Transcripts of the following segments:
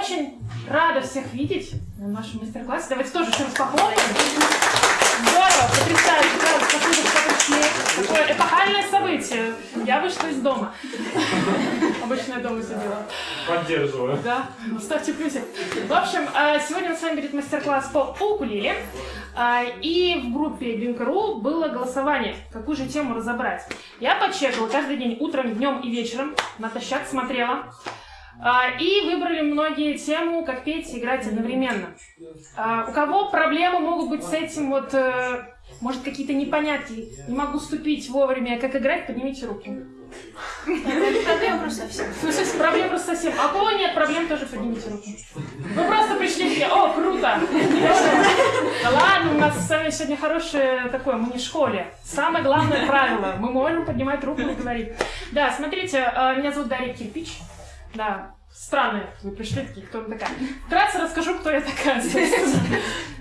очень рада всех видеть на нашем мастер-классе. Давайте тоже еще раз похлопаем. Здорово, потрясающе, да, спасибо, что пришли. Такое эпохальное событие. Я вышла из дома. Обычно я дома сидела. Поддерживаю. Да, ставьте плюсик. В общем, э, сегодня у нас с вами будет мастер-класс по укулеле. А, И в группе Линк.ру было голосование, какую же тему разобрать. Я почекала каждый день, утром, днем и вечером, натощак смотрела. А, И выбрали многие тему, как петь и играть одновременно. А, У кого проблемы могут быть с этим, вот, э, может, какие-то непонятки, не могу ступить вовремя, как играть, поднимите руки. Проблема просто совсем. Ну, есть проблем просто совсем. А у кого нет проблем, тоже поднимите руку. Вы просто пришли такие, о, круто! Да ладно, у нас с вами сегодня хорошее такое, мы не в школе. Самое главное правило, мы можем поднимать руку и говорить. Да, смотрите, э, меня зовут Дарья Кирпич. Да, странные вы пришли такие, кто вы такая. Вкратце расскажу, кто я такая.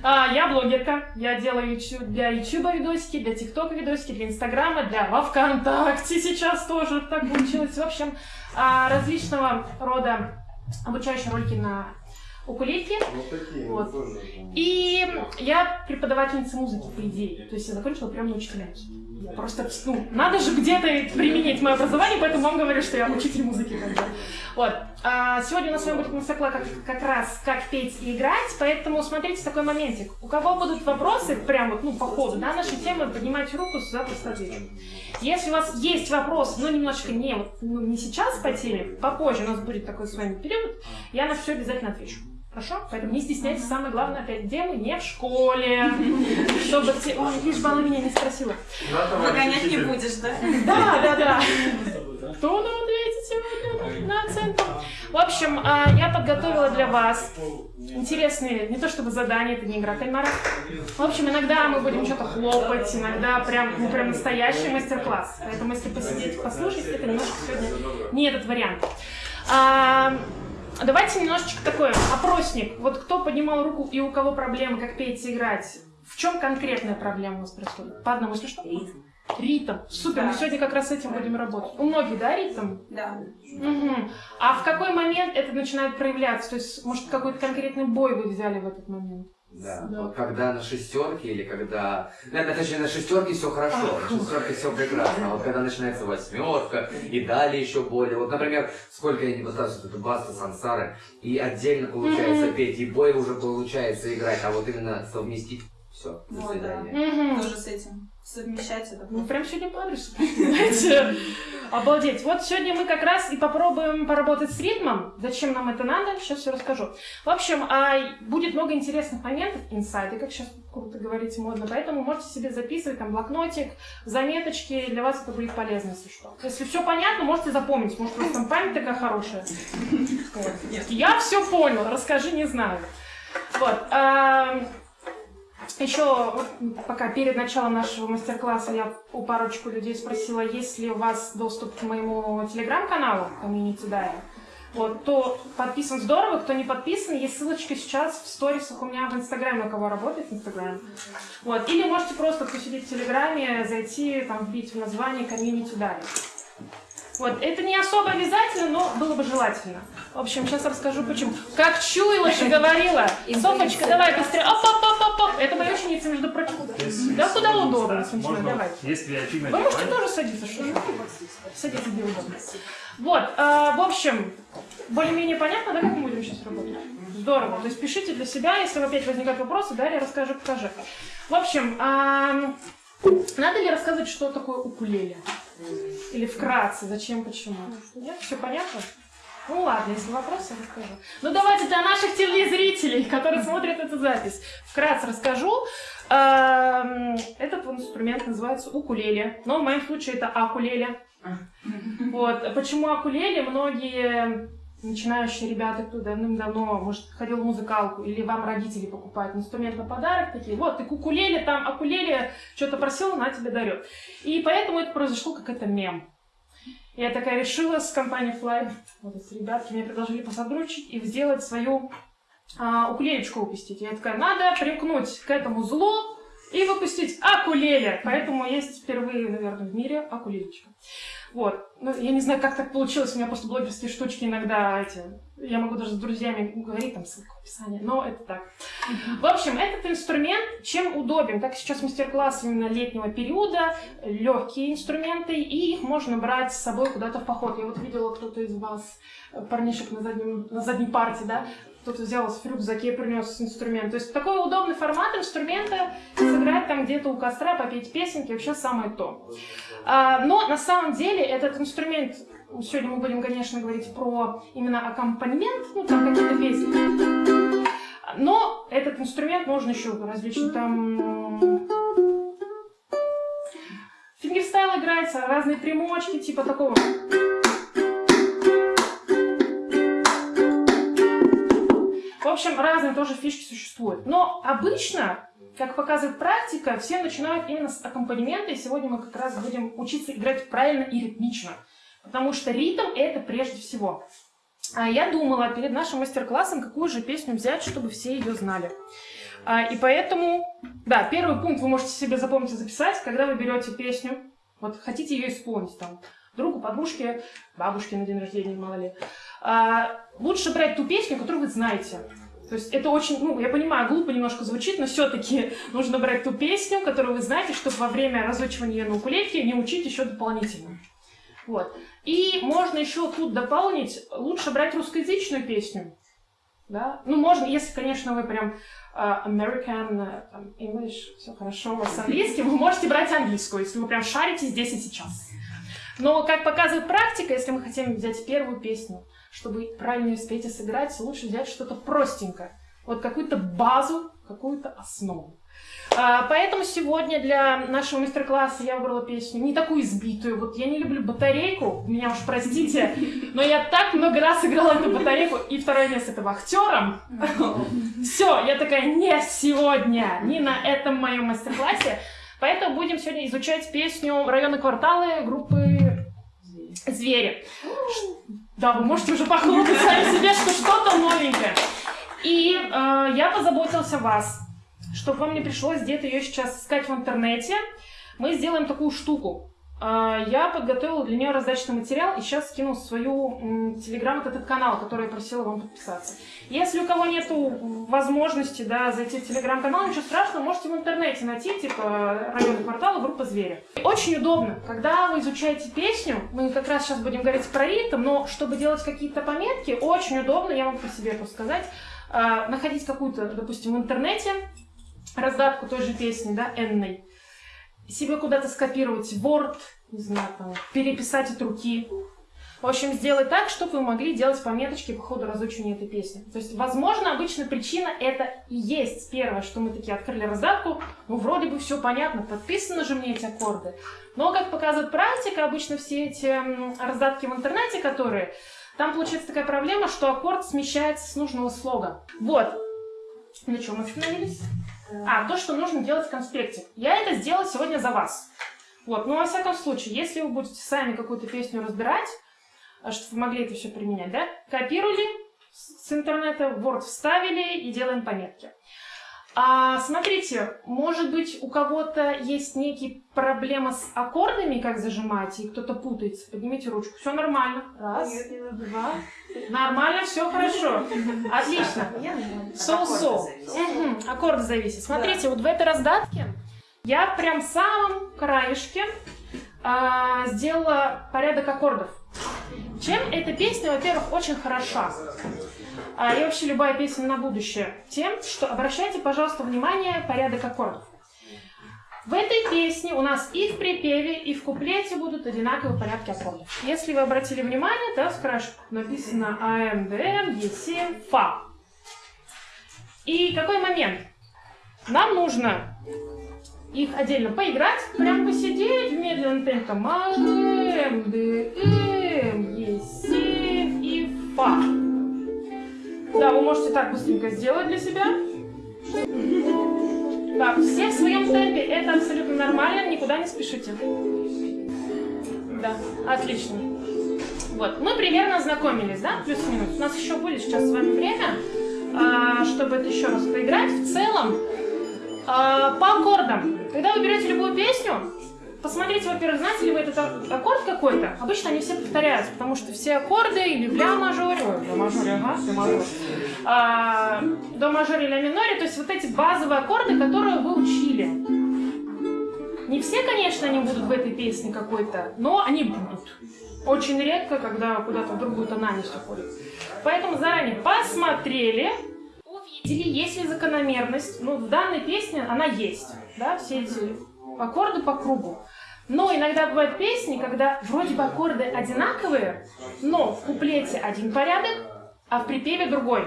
А, Я блогерка, я делаю для ютуба видосики, для тиктока видосики, для инстаграма, для во вконтакте сейчас тоже так получилось. В общем, а, различного рода обучающие ролики на укулелке. Вот такие, Вот. тоже. И я преподавательница музыки, по идее. То есть я закончила прямо на учителя. Просто, ну, надо же где-то применить мое образование, поэтому вам говорю, что я учитель музыки. Вот. А сегодня у нас с вами будет мастер-класс как, как раз как петь и играть, поэтому смотрите такой моментик. У кого будут вопросы, прям вот, ну, по ходу, да, нашей темы, поднимайте руку, запросто отвечу. Если у вас есть вопрос, но немножечко не, вот, ну, не сейчас по теме, попозже у нас будет такой с вами период, я на все обязательно отвечу. Хорошо? Поэтому не стесняйтесь. Самое главное, опять, где мы? Не в школе. Чтобы те... Ой, лишь бы она меня не спросила. Выгонять не будешь, да? Да, да, да. Кто нам ответит сегодня на оценку? В общем, а, я подготовила для вас интересные, не то чтобы задания, это не игра кальмара. В общем, иногда мы будем что-то хлопать, иногда прям, ну, прям настоящий мастер-класс. Поэтому, если посидеть, послушать, это немножко сегодня не этот вариант. Давайте немножечко такой опросник. Вот кто поднимал руку и у кого проблемы, как петь и играть? В чем конкретная проблема у вас происходит? По одному, если что? Ритм. Супер, мы Да. сегодня как раз с этим будем работать. У многих, да, ритм? Да. Мгм. А в какой момент это начинает проявляться? То есть, может, какой-то конкретный бой вы взяли в этот момент? Да. Да. Вот когда на шестерке или когда... Ну, это, точнее, на шестерке все хорошо, на шестерке все прекрасно. А вот когда начинается восьмерка и далее еще более. Вот, например, сколько я не пытаюсь вот эту басту сансары, и отдельно получается петь, и бой уже получается играть, а вот именно совместить все. До Вот, да. свидания. Тоже с этим. Совмещать это. Ну, прям сегодня по адресу, знаете. Обалдеть. Вот сегодня мы как раз и попробуем поработать с ритмом. Зачем нам это надо, сейчас все расскажу. В общем, а, будет много интересных моментов, инсайды, как сейчас круто говорить модно, поэтому можете себе записывать там блокнотик, заметочки, для вас это будет полезно, если что. Если все понятно, можете запомнить, может, у вас там память такая хорошая. Я все понял, расскажи, не знаю. Вот. Еще, вот, пока перед началом нашего мастер-класса я у парочку людей спросила, есть ли у вас доступ к моему телеграм-каналу Community Diary. Вот, то подписан здорово, кто не подписан, есть ссылочка сейчас в сторисах у меня в Инстаграме, у кого работает Инстаграм. Вот, или можете просто посидеть в Телеграме, зайти, там, вбить в название Community Diary. Вот, это не особо обязательно, но было бы желательно. В общем, сейчас расскажу почему. Как чуяла же говорила. Софочка, давай быстрее. Оп, оп, оп, оп, оп. Это моя ученица, между прочим. Да куда удобно, смотрите, давай. Есть VIP на Вы можете тоже садиться, что же? Садитесь, где удобно. Вот, а, в общем, более-менее понятно, да, как мы будем сейчас работать? Здорово. То есть пишите для себя, если опять возникают вопросы, далее расскажу, покажи. В общем, ам, надо ли рассказывать, что такое укулеле? Или вкратце, зачем, почему? Нет, все понятно? Ну ладно, если вопросы, расскажу. Ну давайте для наших телезрителей, которые смотрят эту запись, вкратце расскажу. Эм, Этот инструмент называется укулеле, но в моем случае это акулеле. Вот. Почему акулеле? Многие начинающие ребята, кто давным-давно, может, ходил в музыкалку, или вам родители покупают инструмент на подарок, такие, вот, ты кукулеле, там, акулеле, что-то просил, на тебе дарет. И поэтому это произошло как это мем. Я такая решила с компанией Fly, вот эти ребятки мне предложили посотрудничать и сделать свою а, укулелечку выпустить. Я такая, надо примкнуть к этому злу, и выпустить акулеле. Поэтому есть впервые, наверное, в мире акулелечка. Вот. Ну, я не знаю, как так получилось. У меня просто блогерские штучки иногда эти... Я могу даже с друзьями говорить, там, ссылка в описании, но это так. В общем, этот инструмент чем удобен? Так сейчас мастер-класс именно летнего периода, легкие инструменты, и их можно брать с собой куда-то в поход. Я вот видела кто-то из вас, парнишек на, заднем, на задней парте, да, кто-то взял в рюкзаке и принес инструмент. То есть такой удобный формат инструмента, сыграть там где-то у костра, попеть песенки, вообще самое то. А, но на самом деле этот инструмент, сегодня мы будем, конечно, говорить про именно аккомпанемент, ну там какие-то песни. Но этот инструмент можно еще различные там фингерстайл играется, разные примочки, типа такого. В общем, разные тоже фишки существуют. Но обычно, как показывает практика, все начинают именно с аккомпанемента, и сегодня мы как раз будем учиться играть правильно и ритмично. Потому что ритм — это прежде всего. А я думала перед нашим мастер-классом, какую же песню взять, чтобы все ее знали. А, и поэтому, да, первый пункт вы можете себе запомнить и записать, когда вы берете песню, вот хотите ее исполнить там, другу, подружке, бабушке на день рождения, мало ли. А, лучше брать ту песню, которую вы знаете. То есть это очень, ну, я понимаю, глупо немножко звучит, но все-таки нужно брать ту песню, которую вы знаете, чтобы во время разучивания на укулелке не учить еще дополнительно. Вот. И можно еще тут дополнить, лучше брать русскоязычную песню. Да? Ну, можно, если, конечно, вы прям uh, American, там, English, все хорошо у вас с вы можете брать английскую, если вы прям шарите здесь и сейчас. Но, как показывает практика, если мы хотим взять первую песню, чтобы правильно ее спеть и сыграть, лучше взять что-то простенькое. Вот какую-то базу, какую-то основу. А, поэтому сегодня для нашего мастер-класса я выбрала песню не такую избитую. Вот я не люблю батарейку, меня уж простите, но я так много раз играла эту батарейку, и второе место это вахтером. Все, я такая, не сегодня, не на этом моем мастер-классе. Поэтому будем сегодня изучать песню «Районы кварталы» группы «Звери». Да, вы можете уже похлопать сами себе, что что-то новенькое. И э, я позаботилась о вас, чтобы вам не пришлось где-то ее сейчас искать в интернете. Мы сделаем такую штуку. Э, я подготовила для нее раздачный материал и сейчас скину свою телеграм этот канал, который я просила вам подписаться. Если у кого нет возможности да, зайти в телеграм-канал, ничего страшного, можете в интернете найти, типа район квартала, группа звери. Очень удобно, когда вы изучаете песню, мы как раз сейчас будем говорить про ритм, но чтобы делать какие-то пометки, очень удобно, я могу по себе просто сказать, э, находить какую-то, допустим, в интернете раздатку той же песни, да, энной, себе куда-то скопировать Word, не знаю, там, переписать от руки, в общем, сделать так, чтобы вы могли делать пометочки по ходу разучивания этой песни. То есть, возможно, обычно причина это и есть первое, что мы такие открыли раздатку, ну, вроде бы все понятно, подписаны же мне эти аккорды. Но, как показывает практика, обычно все эти раздатки в интернете, которые... Там получается такая проблема, что аккорд смещается с нужного слога. Вот. На чем мы остановились? А, то, что нужно делать в конспекте. Я это сделала сегодня за вас. Вот, ну, во всяком случае, если вы будете сами какую-то песню разбирать, а чтобы вы могли это все применять, да? Копировали с интернета, Word вставили и делаем пометки. А, смотрите, может быть, у кого-то есть некие проблемы с аккордами, как зажимать, и кто-то путается. Поднимите ручку. Все нормально. Раз, два. Нормально, все хорошо. Отлично. Соу-соу. Аккорды зависят. Смотрите, вот в этой раздатке я прям в самом краешке а, сделала порядок аккордов. Чем эта песня, во-первых, очень хороша, и вообще любая песня на будущее, тем, что обращайте, пожалуйста, внимание порядок аккордов. В этой песне у нас и в припеве, и в куплете будут одинаковые порядки аккордов. Если вы обратили внимание, в крашку написано АМ, ДМ, Е7, Фа. И какой момент? Нам нужно их отдельно поиграть, прям посидеть в медленном темпе. АМ, ДМ, Е7 и Фа. Да, вы можете так быстренько сделать для себя. Так, все в своем темпе, это абсолютно нормально, никуда не спешите. Да, отлично. Вот, мы примерно ознакомились, да, плюс-минус. У нас еще будет сейчас с вами время, а, чтобы это еще раз поиграть. В целом, А, по аккордам. Когда вы берете любую песню, посмотрите, во-первых, знаете ли вы этот аккорд какой-то. Обычно они все повторяются, потому что все аккорды или в ля мажоре, ля мажоре, ага, ля мажоре, а, до мажоре, ля миноре, то есть вот эти базовые аккорды, которые вы учили. Не все, конечно, они будут в этой песне какой-то, но они будут. Очень редко, когда куда-то в другую тональность уходит. Поэтому заранее посмотрели, увидели, есть ли закономерность. Ну, в данной песне она есть, да, все эти аккорды по кругу. Но иногда бывают песни, когда вроде бы аккорды одинаковые, но в куплете один порядок, а в припеве другой.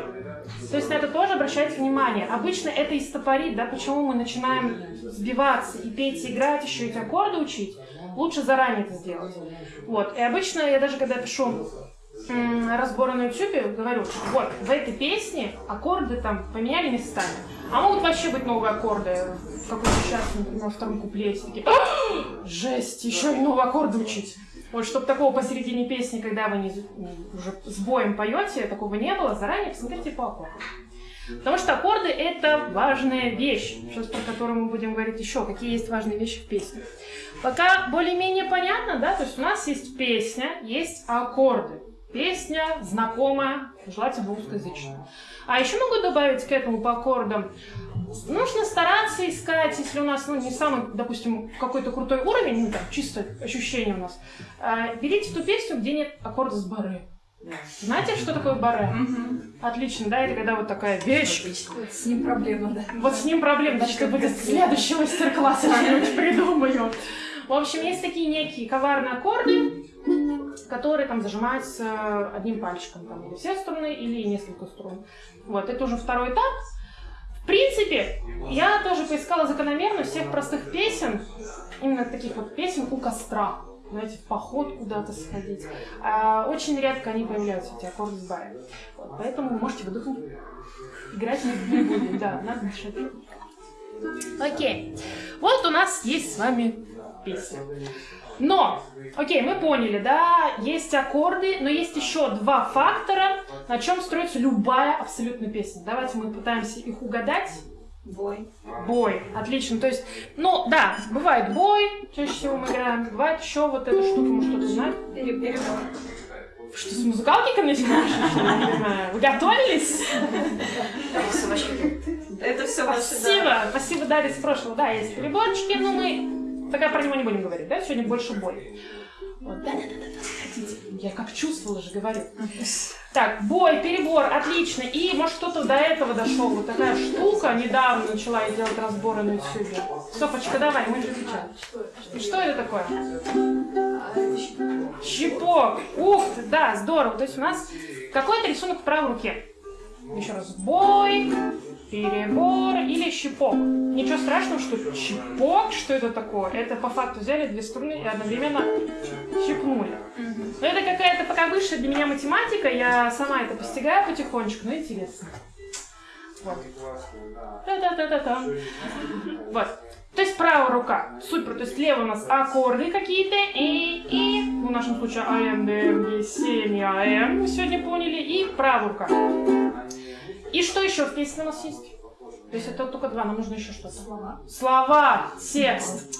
То есть на это тоже обращайте внимание. Обычно это и стопорит, да, почему мы начинаем сбиваться и петь, и играть, еще эти аккорды учить. Лучше заранее это сделать. Вот. И обычно я даже когда пишу разборы на YouTube, говорю, вот, в этой песне аккорды там поменяли местами. А могут вообще быть новые аккорды в какой-то сейчас, во втором куплете. Такие, «А, жесть, еще и новые аккорды учить. Вот, чтобы такого посередине песни, когда вы не, уже с боем поете, такого не было, заранее посмотрите по аккордам. Потому что аккорды это важная вещь, сейчас про которую мы будем говорить еще, какие есть важные вещи в песне. Пока более-менее понятно, да, то есть у нас есть песня, есть аккорды. Песня знакомая, желательно русскоязычная. А еще могу добавить к этому по аккордам. Нужно стараться искать, если у нас ну, не самый, допустим, какой-то крутой уровень, ну, там, чисто ощущение у нас, э, берите ту песню, где нет аккорда с баре. Знаете, что такое баре? Отлично, да, это когда вот такая вещь. Вот с ним проблема, да. Вот с ним проблема, значит, это будет следующий мастер-класс, я что-нибудь придумаю. В общем, есть такие некие коварные аккорды, которые там зажимаются одним пальчиком, там, или все струны, или несколько струн. Вот, это уже второй этап. В принципе, я тоже поискала закономерность всех простых песен, именно таких вот песен у костра. Знаете, в поход куда-то сходить. А, очень редко они появляются, эти аккорды с барем. Вот, поэтому можете выдохнуть. Играть не будем, да, надо дышать. Окей. Вот у нас есть с вами песня. Но, окей, мы поняли, да, есть аккорды, но есть еще два фактора, на чем строится любая абсолютно песня. Давайте мы пытаемся их угадать. Бой. Бой, отлично. То есть, ну да, бывает бой, чаще всего мы играем, бывает еще вот эта штука, может кто-то знает. Перебор. Что, с музыкалкой начинаешь? Я не знаю. Вы готовились? Это все ваше, Спасибо, спасибо, Дарья, с прошлого. Да, есть переборчики, но мы пока про него не будем говорить, да? Сегодня больше. Вот, да, да, да, да, хотите. Я как чувствовала же, говорю. Так, бой, перебор, отлично. И, может, кто-то до этого дошел. Вот такая штука. Недавно начала я делать разборы на YouTube. Софочка, давай, мы же отвечаем. Что это такое? Щипок. Ух ты, да, здорово. То есть у нас какой-то рисунок в правой руке. Еще раз. Бой, перебор или щипок. Ничего страшного, что щипок, что это такое? Это по факту взяли две струны и одновременно щипнули. Но это какая-то пока высшая для меня математика, я сама это постигаю потихонечку, но интересно. Вот. Та-та-та-та-та. Вот. То есть правая рука. Супер. То есть левая у нас аккорды какие-то. И, и, ну, в нашем случае А, М, Д, М, Е, 7 и А, М. Мы сегодня поняли. И правая рука. И что еще в песне у нас есть? То есть это только два, нам нужно еще что-то. Слова. Слова, текст.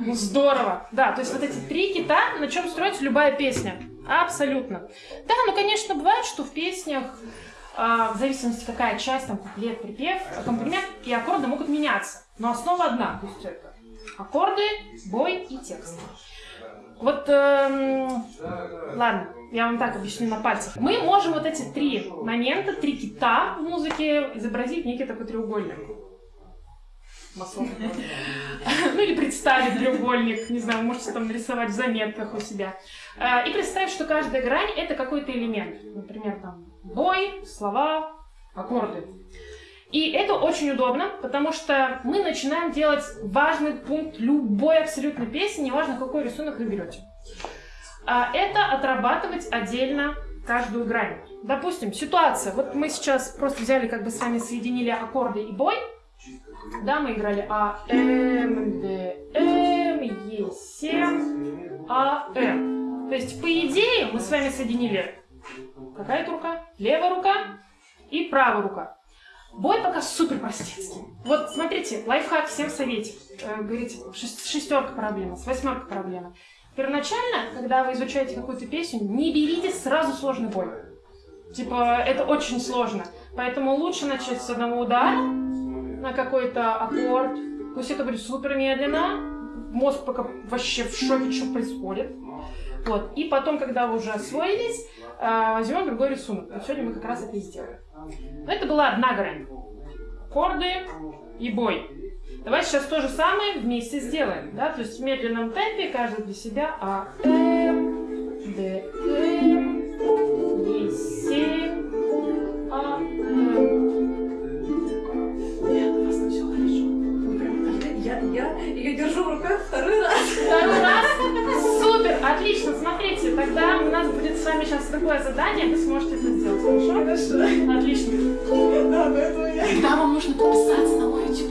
Ну здорово. Да, то есть вот эти три кита, на чем строится любая песня. Абсолютно. Да, ну конечно, бывает, что в песнях, а, в зависимости какая часть, там куплет, припев, аккомпанемент и аккорды могут меняться. Но основа одна. То есть это аккорды, бой и текст. Вот, эм, ладно, я вам так объясню на пальцах. Мы можем вот эти три момента, три кита в музыке изобразить некий такой треугольник. Ну или представить треугольник, не знаю, можете там нарисовать в заметках у себя. Э, И представить, что каждая грань это какой-то элемент. Например, там бой, слова, аккорды. И это очень удобно, потому что мы начинаем делать важный пункт любой абсолютно песни, неважно какой рисунок вы берете. А Это отрабатывать отдельно каждую грань. Допустим, ситуация. Вот мы сейчас просто взяли, как бы с вами соединили аккорды и бой. Да, мы играли А, М, Д, М, Е, 7, А, М. То есть, по идее, мы с вами соединили какая это рука? Левая рука и правая рука. Бой пока супер простецкий. Вот смотрите, лайфхак, всем советик. Э, говорите, шес- шестерка проблема, с восьмерка проблема. Первоначально, когда вы изучаете какую-то песню, не берите сразу сложный бой. Типа, это очень сложно. Поэтому лучше начать с одного удара на какой-то аккорд. Пусть это будет супер медленно. Мозг пока вообще в шоке, что происходит. Вот. И потом, когда вы уже освоились, э, возьмем другой рисунок. Вот сегодня мы как раз это и сделаем. Но это была одна грань. Аккорды и бой. Давайте сейчас то же самое вместе сделаем. Да? То есть в медленном темпе каждый для себя А, М, Д, М, Е, 7, А, М. Нет, у вас там все хорошо. Вы прям там Я, я ее держу в руках второй раз. Второй раз. Супер, отлично. Смотрите, тогда у нас будет с вами сейчас такое задание, вы сможете это сделать, хорошо? Хорошо. Отлично. Да, поэтому я... Тогда вам нужно подписаться на мой YouTube.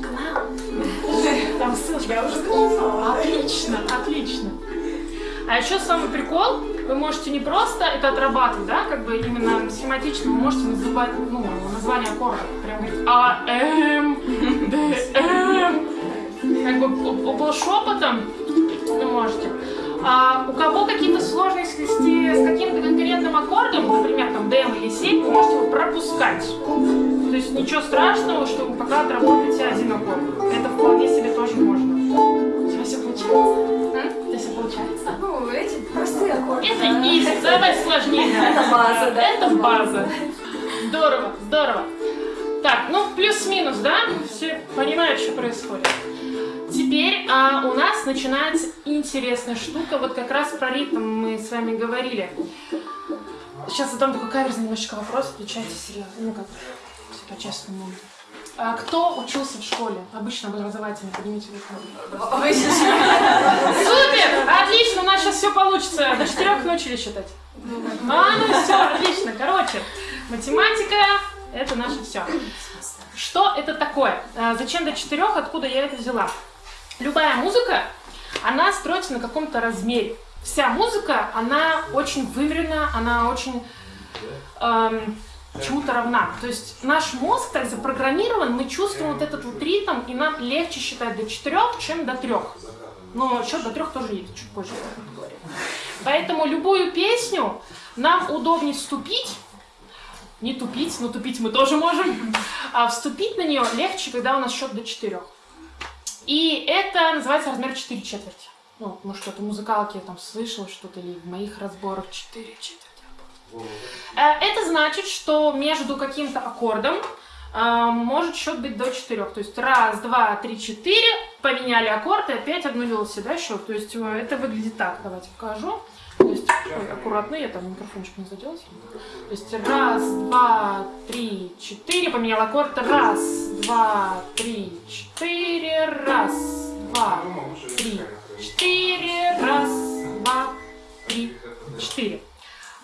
Там ссылочка. Я уже написала. Отлично, отлично. А еще самый прикол, вы можете не просто это отрабатывать, да, как бы именно схематично, вы можете называть, ну, название аккорда. Прям говорить А, М, Д, М. Как бы полшепотом вы можете. А у кого какие-то сложности с, каким-то конкретным аккордом, например, там ДМ или 7, вы можете его пропускать. То есть ничего страшного, что вы пока отработаете один аккорд. Это вполне себе тоже можно. У тебя все получается? М? У тебя все получается? Ну, эти простые аккорды. Это изи, давай сложнее. Это база, да? Это база. Здорово, здорово. Так, ну плюс-минус, да? Все понимают, что происходит. Теперь а, у нас начинается интересная штука. Вот как раз про ритм мы с вами говорили. Сейчас задам такой каверзный немножечко вопрос. Отвечайте серьезно. Ну как, по-честному. А кто учился в школе? Обычно образовательно. Поднимите руку. Супер! Отлично, у нас сейчас все получится. До четырех научились считать. А, ну все, отлично. Короче, математика – это наше все. Что это такое? А, Зачем до четырех? Откуда я это взяла? Любая музыка, она строится на каком-то размере. Вся музыка, она очень выверена, она очень эм, чему-то равна. То есть наш мозг так запрограммирован, мы чувствуем вот этот вот ритм, и нам легче считать до четырех, чем до трех. Но счет до трех тоже есть, чуть позже поговорим. Поэтому любую песню нам удобнее вступить, не тупить, но тупить мы тоже можем, а вступить на нее легче, когда у нас счет до четырех. И это называется размер 4 четверти. Ну, может, кто-то в музыкалке там слышал что-то, или в моих разборах 4 четверти. Э, Это значит, что между каким-то аккордом э, может счет быть до 4. То есть раз, два, три, четыре, поменяли аккорд и опять обнулился, да, счет. То есть э, это выглядит так. Давайте покажу. То есть, ой, аккуратно, я там микрофончик не задела. То есть раз, два, три, четыре, поменял аккорд. Раз, два, три, четыре, раз, два, три, четыре, раз, два, три, четыре.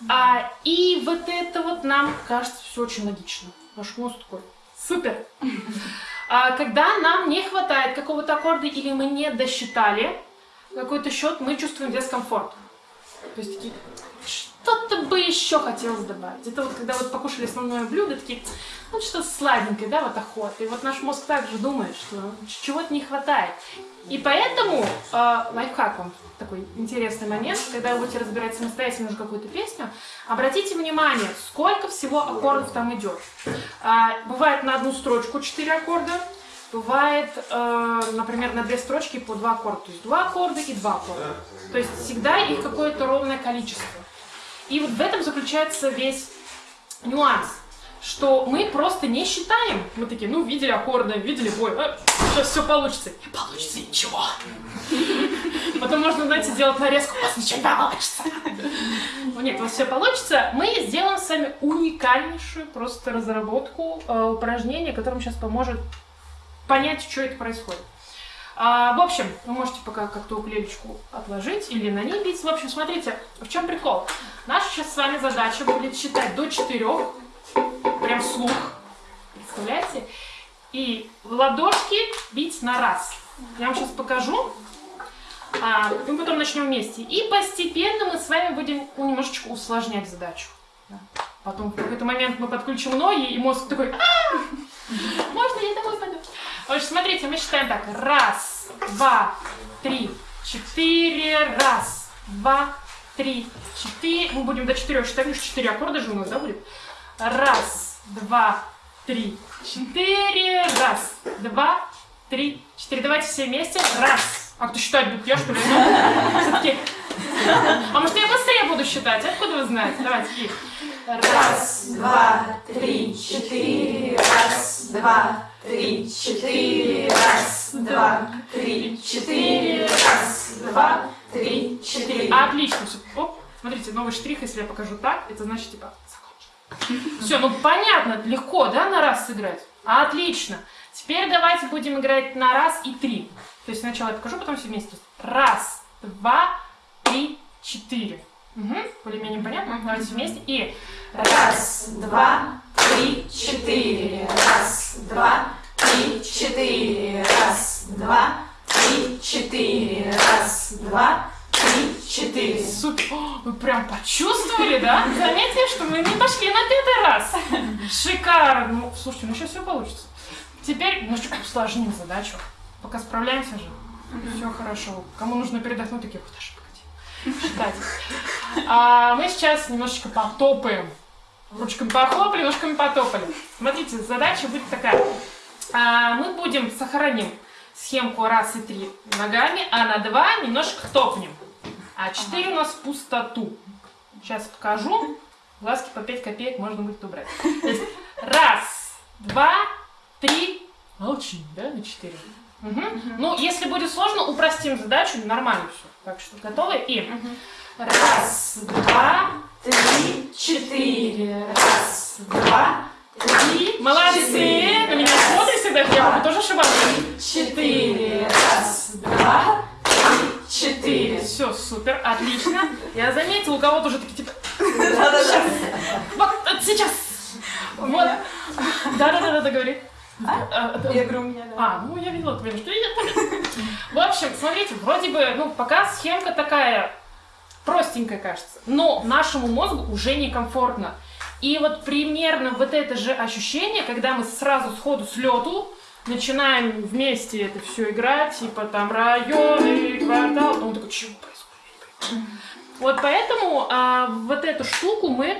А, и вот это вот нам кажется все очень логично. Ваш мозг такой, супер. А, когда нам не хватает какого-то аккорда или мы не досчитали какой-то счет, мы чувствуем дискомфорт. То есть такие, что-то бы еще хотелось добавить. Это вот когда вот покушали основное блюдо, такие, ну что-то сладенькое, да, вот охота. И вот наш мозг также думает, что чего-то не хватает. И поэтому э, лайфхак вам такой интересный момент, когда вы будете разбирать самостоятельно уже какую-то песню, обратите внимание, сколько всего аккордов там идет. А, бывает на одну строчку 4 аккорда, бывает, э, например, на две строчки по два аккорда. То есть два аккорда и два аккорда. То есть всегда их какое-то ровное количество. И вот в этом заключается весь нюанс, что мы просто не считаем. Мы такие, ну, видели аккорды, видели бой, а, сейчас все получится. Не получится ничего. Потом можно, знаете, сделать нарезку, у вас ничего не получится. Ну, Нет, у вас все получится. Мы сделаем с вами уникальнейшую просто разработку э, упражнения, которое сейчас поможет понять, что это происходит. А, в общем, вы можете пока как-то уклеечку отложить или на ней бить. В общем, смотрите, в чем прикол. Наша сейчас с вами задача будет считать до четырех, прям вслух, представляете? И ладошки бить на раз. Я вам сейчас покажу. А, мы потом начнем вместе. И постепенно мы с вами будем немножечко усложнять задачу. Да. Потом в какой-то момент мы подключим ноги, и мозг такой... «А!» я домой пойду. В общем, смотрите, мы считаем так. Раз, два, три, четыре. Раз, два, три, четыре. Мы будем до четырех считать, потому что четыре аккорда же у нас, да, будет? Раз, два, три, четыре. Раз, два, три, четыре. Давайте все вместе. Раз. А кто считать будет? Я, что ли? Все-таки. А может, я быстрее буду считать? Откуда вы знаете? Давайте. И. Раз, два, три, четыре. Раз, два, три, четыре. Раз, два, три, четыре. Раз, два, три, четыре. Отлично. Оп. Смотрите, новый штрих, если я покажу так, это значит, типа, Все, ну понятно, легко, да, на раз сыграть? Отлично. Теперь давайте будем играть на раз и три. То есть сначала я покажу, потом все вместе. Раз, два, три, четыре. Угу. Более-менее понятно? Давайте вместе. И Раз, два, три, четыре. Раз, два, три, четыре. Раз, два, три, четыре. Раз, два, три, четыре. супер. О, Вы прям почувствовали, да? Заметили, что мы не пошли на пятый раз. Шикарно. Ну, слушайте, ну сейчас все получится. Теперь немножечко усложним задачу. Пока справляемся же. Все хорошо. Кому нужно передохнуть, такие, подожди, погоди. Считать. А мы сейчас немножечко потопаем. Ручками похлопали, ножками потопали. Смотрите, задача будет такая. А, мы будем сохраним схемку раз и три ногами, а на два немножко топнем. А четыре у нас в пустоту. Сейчас покажу. Глазки по 5 копеек можно будет убрать. Есть раз, два, три. Молчим, да, на четыре. Мгм. Ну, если будет сложно, упростим задачу, нормально все. Так что готовы? И раз, два, Три, четыре. Раз, два, три. Молодцы! На меня смотрите всегда, я могу тоже ошибаться. четыре. Раз, два, три, четыре. Все, супер, отлично. Я заметила, у кого-то уже такие типа. Вот э, сейчас. Вот. Да-да-да, говори. А, да. Я говорю, у меня, да. А, ну я видела твои что я В общем, смотрите, вроде бы, ну, пока схемка такая простенькая, кажется, но нашему мозгу уже некомфортно. И вот примерно вот это же ощущение, когда мы сразу сходу с лету начинаем вместе это все играть, типа там районы, квартал, он такой, чего происходит? Вот поэтому а, вот эту штуку мы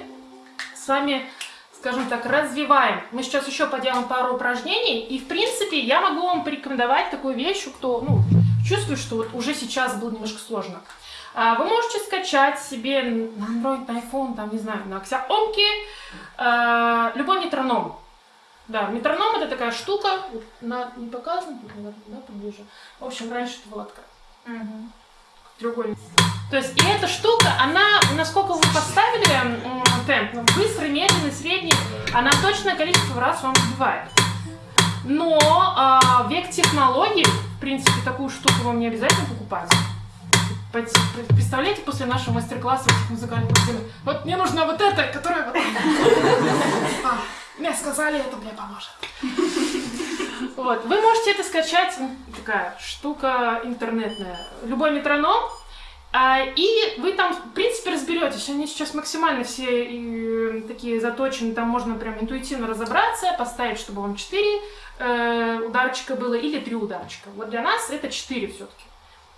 с вами, скажем так, развиваем. Мы сейчас еще поделаем пару упражнений, и в принципе я могу вам порекомендовать такую вещь, кто ну, чувствует, что вот уже сейчас было немножко сложно. А, Вы можете скачать себе на Android, на iPhone, там, не знаю, на Xiaomi а, любой метроном. Да, метроном это такая штука, на, не показано, да, поближе. В общем, раньше это была такая треугольник. То есть, и эта штука, она, насколько вы поставили темп, быстрый, медленный, средний, она точное количество раз вам сбивает. Но а, век технологий, в принципе, такую штуку вам не обязательно покупать. Представляете, после нашего мастер-класса этих музыкальных инструментов, вот мне нужна вот эта, которая вот... А, Мне сказали, это мне поможет. Вот, вы можете это скачать, такая штука интернетная, любой метроном, а, и вы там, в принципе, разберетесь. Они сейчас максимально все такие заточены, там можно прям интуитивно разобраться, поставить, чтобы вам 4 э, ударчика было или 3 ударчика. Вот для нас это 4 все-таки.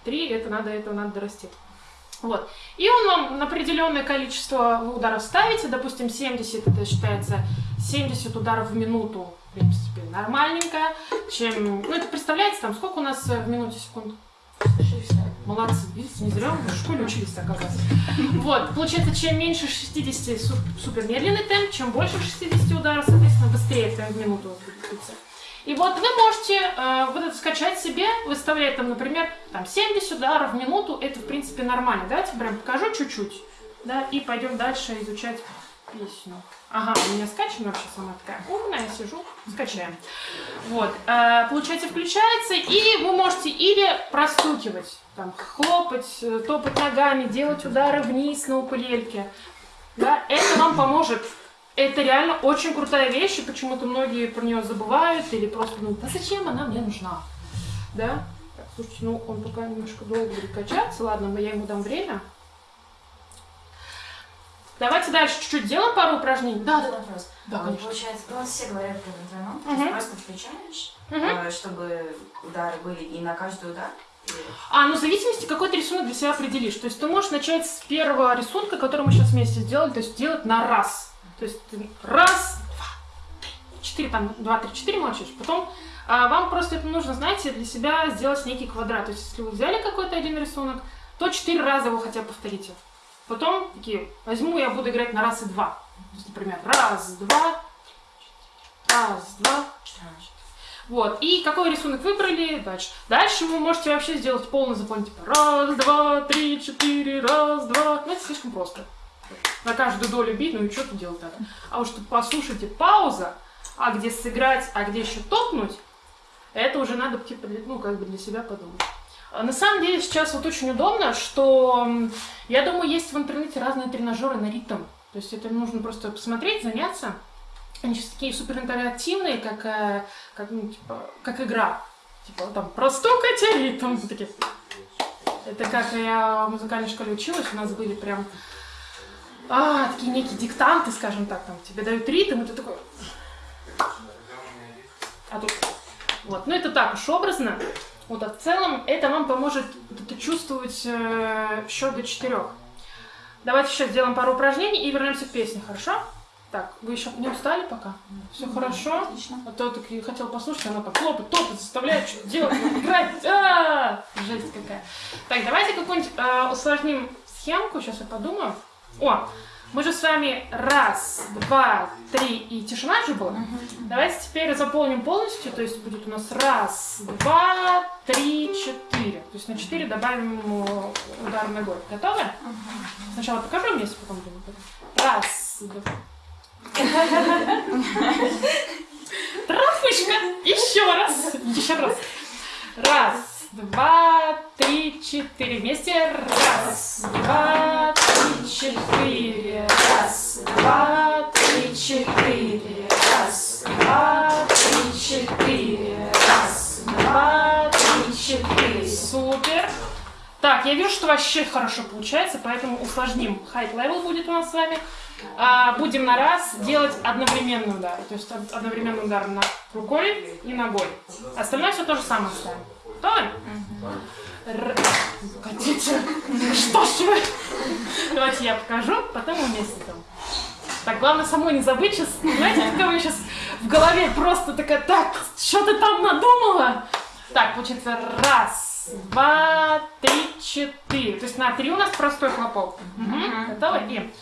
3 это надо, этого надо дорасти. Вот. И он вам на определенное количество ударов ставите, допустим, 70, это считается 70 ударов в минуту, в принципе, нормальненько. Чем, ну, это представляете, там, сколько у нас в минуте секунд? Молодцы, видите, не зря мы в школе учились оказывается. Вот, получается, чем меньше 60 су- супер медленный темп, чем больше 60 ударов, соответственно, быстрее темп в минуту будет. И вот вы можете э, вот это скачать себе, выставлять там, например, там 70 ударов в минуту, это в принципе нормально. Давайте прям покажу чуть-чуть, да, и пойдем дальше изучать песню. Ага, у меня скачана вообще сама такая умная, я сижу, скачаем. Вот, э, получается, включается, и вы можете или простукивать, там, хлопать, э, топать ногами, делать удары вниз на укулельке. Да, это вам поможет. Это реально очень крутая вещь, и почему-то многие про нее забывают или просто думают, да зачем она мне нужна? Да? Так, слушайте, ну он пока немножко долго будет качаться, ладно, я ему дам время. Давайте дальше чуть-чуть делаем пару упражнений. Да, да, вопрос. Да, А вот конечно. Получается, у нас все говорят про метроном. Мгм. есть просто включаешь, Мгм. э, чтобы удары были и на каждый удар. А, ну в зависимости, какой ты рисунок для себя определишь. То есть ты можешь начать с первого рисунка, который мы сейчас вместе сделали, то есть делать на раз. То есть ты раз, два, три, четыре, там, два, три, четыре молчишь. Потом а, вам просто это нужно, знаете, для себя сделать некий квадрат. То есть если вы взяли какой-то один рисунок, то четыре раза его хотя бы повторите. Потом такие, возьму, я буду играть на раз и два. То есть, например, раз, два, раз, два, вот, и какой рисунок выбрали, дальше. Дальше вы можете вообще сделать полный заполнить, типа раз, два, три, четыре, раз, два. Ну, это слишком просто. На каждую долю бить, ну и что тут делать надо? А уж тут послушайте пауза, а где сыграть, а где еще топнуть, это уже надо, типа, ну, как бы для себя подумать. А На самом деле сейчас вот очень удобно, что, я думаю, есть в интернете разные тренажеры на ритм. То есть это нужно просто посмотреть, заняться. Они сейчас такие супер интерактивные, как, э, как, ну, типа, как игра. Типа там простукайте ритм. Вот такие. Это как я в музыкальной школе училась, у нас были прям а, такие некие диктанты, скажем так, там тебе дают ритм, и ты такой... А тут... Вот, ну это так уж образно. Вот, а в целом это вам поможет это чувствовать э, счет до четырех. Давайте сейчас сделаем пару упражнений и вернемся к песне, хорошо? Так, вы еще не устали пока? Все хорошо? Отлично. А то так и хотел послушать, она так хлопает, топает, заставляет что-то делать, играть. А, Жесть какая. Так, давайте какую-нибудь э, усложним схемку, сейчас я подумаю. О, мы же с вами раз, два, три и тишина же была. Давайте теперь заполним полностью, то есть будет у нас раз, два, три, четыре. То есть на четыре добавим удар ногой. Готовы? Сначала покажу вместе, потом будем. Раз, два. Трафышка! Еще раз! Еще раз. Раз, два, три, четыре. Вместе. Раз, два, три, четыре. Раз, два, три, четыре. Раз, два, три, четыре. Раз, два, три, четыре. Супер. Так, я вижу, что вообще хорошо получается, поэтому усложним. Height level будет у нас с вами. А, будем на раз делать одновременный удар. То есть од- одновременный удар на рукой и ногой. Остальное все то же самое ставим. Готовы? Р- Хотите? Что ж вы? Давайте я покажу, потом там. Так, главное самой не забыть сейчас. Знаете, когда вы сейчас в голове просто такая, так, что ты там надумала? Так, получается, раз, два, три, четыре. То есть на три у нас простой хлопок. Мгм. Готовы? И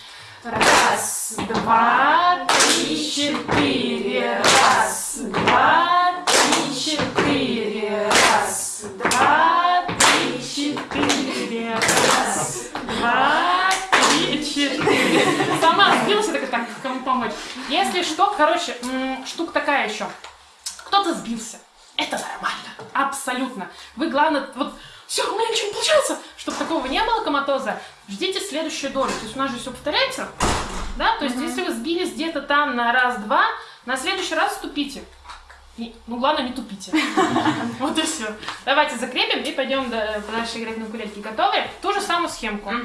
раз, два, три, четыре. Раз, два, три, четыре. Раз, два, три, четыре. Раз, два, три, четыре. Сама сбилась и такая, так, кому помочь? Если что, короче, штука такая еще. Кто-то сбился. Это нормально. Абсолютно. Вы, главное, вот все, у меня ничего не получается. Чтобы такого не было коматоза, ждите следующую долю. То есть у нас же все повторяется. Да? То есть если вы сбились где-то там на раз-два, на следующий раз ступите. И, ну, главное, не тупите. Вот и все. Давайте закрепим и пойдем да- дальше играть на укулелке. Готовы? Ту же самую схемку.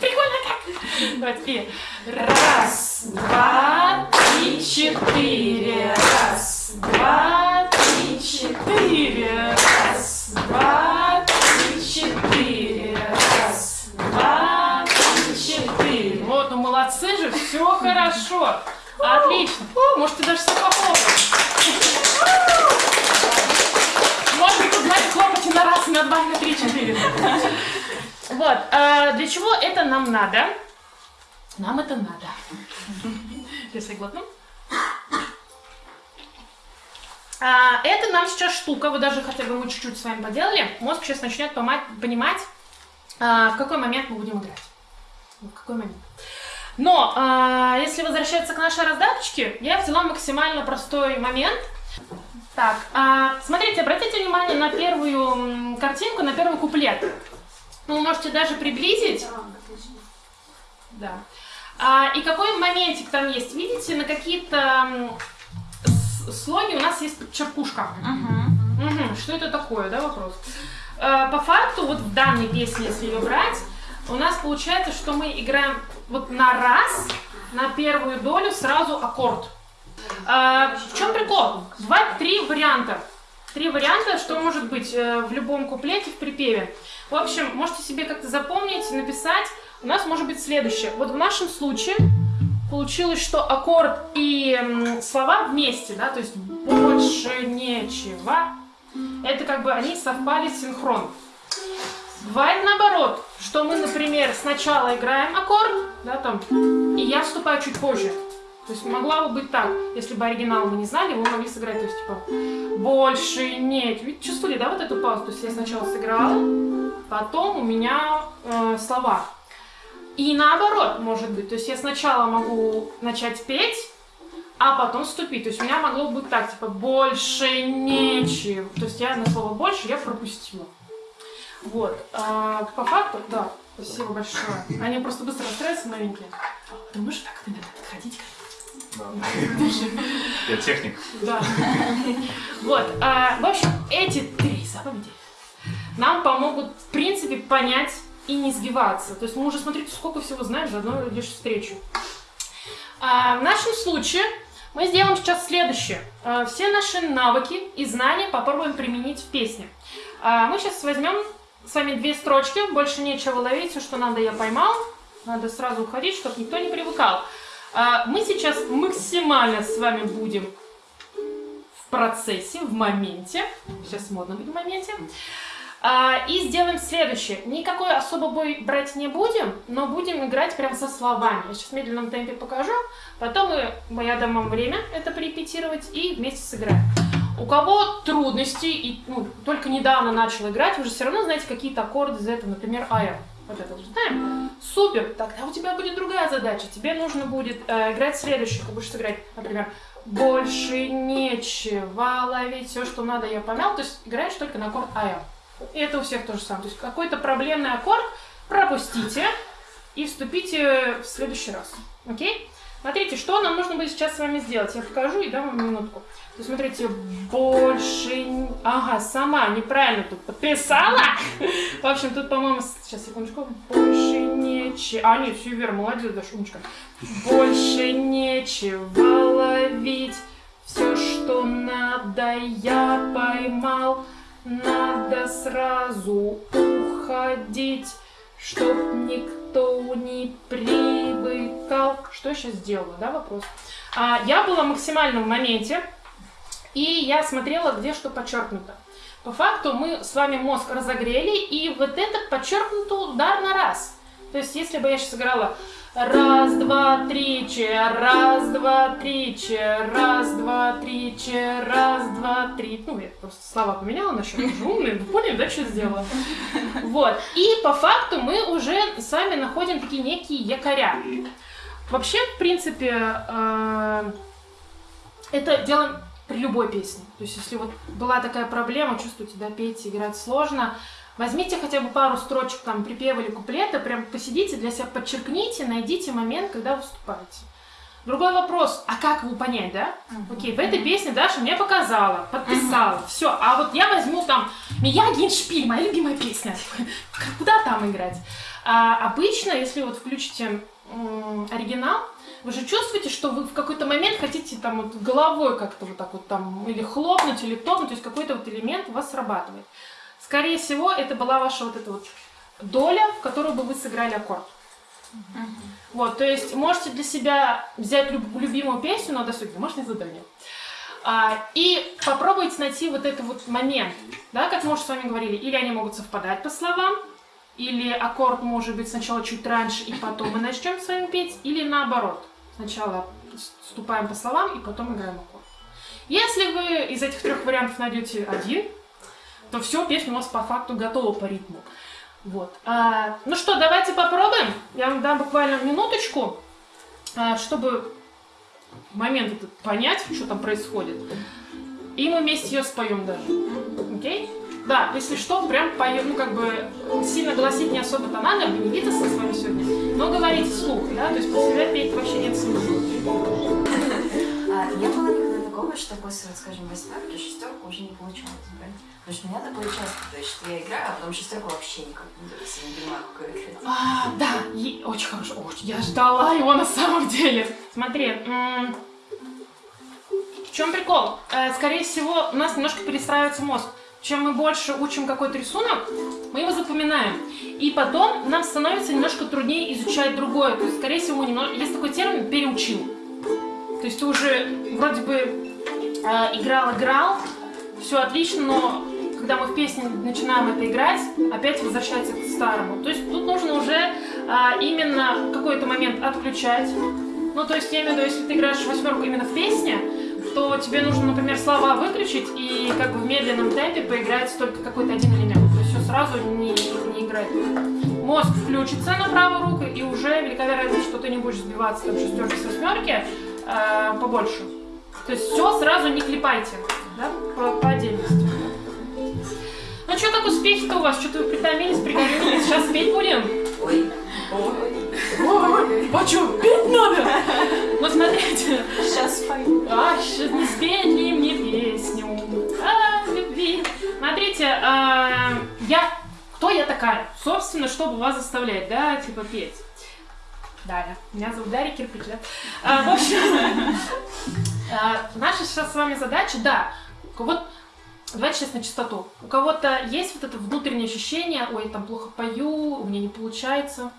Прикольно как. Давайте. И раз, два, три, четыре. Раз, два, три, четыре. Раз, два, молодцы же, все хорошо. Отлично. О, можете даже себе похлопать. Можно тут, знаете, хлопать и на раз, и на два, и на три, четыре. Вот, а для чего это нам надо? Нам это надо. Если глотну. А, это нам сейчас штука, вот даже хотя бы мы чуть-чуть с вами поделали, мозг сейчас начнет понимать, а, в какой момент мы будем играть. В какой момент. Но, а, если возвращаться к нашей раздаточке, я взяла максимально простой момент. Так, а, смотрите, обратите внимание на первую картинку, на первый куплет. Ну, вы можете даже приблизить. Да. А, и какой моментик там есть? Видите, на какие-то слоги у нас есть подчеркушка. Мгм, Что это такое, да, вопрос? э, по факту, вот в данной песне, если ее брать, у нас получается, что мы играем вот на раз, на первую долю сразу аккорд. Э, в чем прикол? Бывает три варианта. Три варианта, что может быть э, в любом куплете, в припеве. В общем, можете себе как-то запомнить, написать. У нас может быть следующее. Вот в нашем случае получилось, что аккорд и слова вместе, да, то есть больше нечего. Это как бы они совпали синхрон. Бывает наоборот, что мы, например, сначала играем аккорд, да, там, и я вступаю чуть позже. То есть могла бы быть так, если бы оригинал мы не знали, вы могли сыграть, то есть типа больше нет. Ведь чувствовали, да, вот эту паузу? То есть я сначала сыграла, потом у меня э, слова. И наоборот, может быть. То есть я сначала могу начать петь, а потом вступить. То есть у меня могло быть так, типа, больше нечего. То есть я на слово больше я пропустила. Вот. А, по факту, да, спасибо большое. Они просто быстро расстраиваются, новенькие. Ты можешь так иногда отходить? Я техник. Да. Вот. а, в общем, эти три заповеди нам помогут, в принципе, понять и не сбиваться. То есть мы уже, смотрите, сколько всего знаем за одну лишь встречу. А, в нашем случае мы сделаем сейчас следующее. А, все наши навыки и знания попробуем применить в песне. Мы сейчас возьмем с вами две строчки, больше нечего ловить, все, что надо, я поймал. Надо сразу уходить, чтобы никто не привыкал. А, мы сейчас максимально с вами будем в процессе, в моменте. Сейчас модно быть в моменте. А, и сделаем следующее. Никакой особо бой брать не будем, но будем играть прям со словами. Я сейчас в медленном темпе покажу, потом я дам вам время это порепетировать и вместе сыграем. У кого трудности и ну, только недавно начал играть, вы же все равно знаете какие-то аккорды из этого, например, АЭ. Вот это знаем? Супер! Тогда у тебя будет другая задача. Тебе нужно будет э, играть следующее. Ты будешь сыграть, например, больше нечего ловить, все, что надо, я помял. То есть играешь только на аккорд АЭ. И это у всех то же самое. То есть какой-то проблемный аккорд пропустите и вступите в следующий раз. Окей? Смотрите, что нам нужно будет сейчас с вами сделать. Я покажу и дам вам минутку. То смотрите, больше... Ага, сама неправильно тут подписала. В общем, тут, по-моему, сейчас, секундочку. Больше нечего... А, нет, все верно, молодец, да, шумочка. Больше нечего ловить. Все, что надо, я поймал. Надо сразу уходить, чтоб никто не привыкал. Что я сейчас сделала, да, вопрос? А, я была максимально в моменте, и я смотрела, где что подчеркнуто. По факту мы с вами мозг разогрели, и вот этот подчеркнутый удар на раз. То есть, если бы я сейчас играла Раз, два, три, че, раз, два, три, че, раз, два, три, че, раз, два, три. Ну, я просто слова поменяла насчет уже умные, вы поняли, да, что сделала? Вот. И по факту мы уже с вами находим такие некие якоря. Вообще, в принципе, э, это делаем при любой песне. То есть, если вот была такая проблема, чувствуете, да, петь, играть сложно, Возьмите хотя бы пару строчек там припева или куплета, прям посидите, для себя подчеркните, найдите момент, когда выступаете. Другой вопрос, а как его понять, да? Окей, в этой песне Даша мне показала, подписала, все. А вот я возьму там Миягин Шпиль, моя любимая песня. Куда там играть? А, обычно, если вот включите оригинал, вы же чувствуете, что вы в какой-то момент хотите там вот головой как-то вот так вот там или хлопнуть, или топнуть, то есть какой-то вот элемент у вас срабатывает. Скорее всего, это была ваша вот эта вот доля, в которую бы вы сыграли аккорд. Вот, то есть можете для себя взять люб- любимую песню на досуге, домашнее задание, а, и попробуйте найти вот этот вот момент, да, как мы уже с вами говорили, или они могут совпадать по словам, или аккорд может быть сначала чуть раньше, и потом мы начнем с вами петь, или наоборот, сначала вступаем по словам, и потом играем аккорд. Если вы из этих трех вариантов найдете один, то все, песня у вас по факту готова по ритму. Вот. А, ну что, давайте попробуем. Я вам дам буквально минуточку, а, чтобы момент этот понять, что там происходит. И мы вместе ее споем даже. Окей? Да, если что, прям поем, ну как бы сильно голосить не особо-то надо, вы не видите с вами сегодня, но говорите вслух, да, то есть про себя петь вообще нет смысла. А, я была никогда такого, что после, скажем, восьмерки шестерку уже не получалось брать? Потому что у меня такое часто, то есть, что я играю, а потом шестерку вообще никак не то есть я не понимаю, играть. А, да, и- очень хорошо. Очень, я ждала его на самом деле. Смотри, в чем прикол? Э, Скорее всего, у нас немножко перестраивается мозг. Чем мы больше учим какой-то рисунок, мы его запоминаем. И потом нам становится немножко труднее изучать другое. То есть, скорее всего, немного... есть такой термин «переучил». То есть ты уже вроде бы э, играл, играл, все отлично, но когда мы в песне начинаем это играть, опять возвращается к старому. То есть тут нужно уже а, именно какой-то момент отключать. Ну, то есть я имею в виду, если ты играешь восьмерку именно в песне, то тебе нужно, например, слова выключить и как бы в медленном темпе поиграть только какой-то один элемент. То есть все сразу не, не играет. Мозг включится на правую руку, и уже велика вероятность, что ты не будешь сбиваться там шестерки с восьмерки а, побольше. То есть все сразу не клепайте, да, по, по отдельности. Ну что так успехи-то у вас? Что-то вы притомились, пригорюнились, сейчас петь будем? Ой, Ой, а что, петь надо? Ну смотрите, Сейчас спою. а, щас не спеть ли мне песню о любви? Смотрите, а, я, кто я такая? Собственно, чтобы вас заставлять, да, типа петь. Дарья. Меня зовут Дарья Кирпич, да? А, в общем, а, наша сейчас с вами задача, да, вот Давайте на чистоту. У кого-то есть вот это внутреннее ощущение, ой, я там плохо пою, у меня не получается.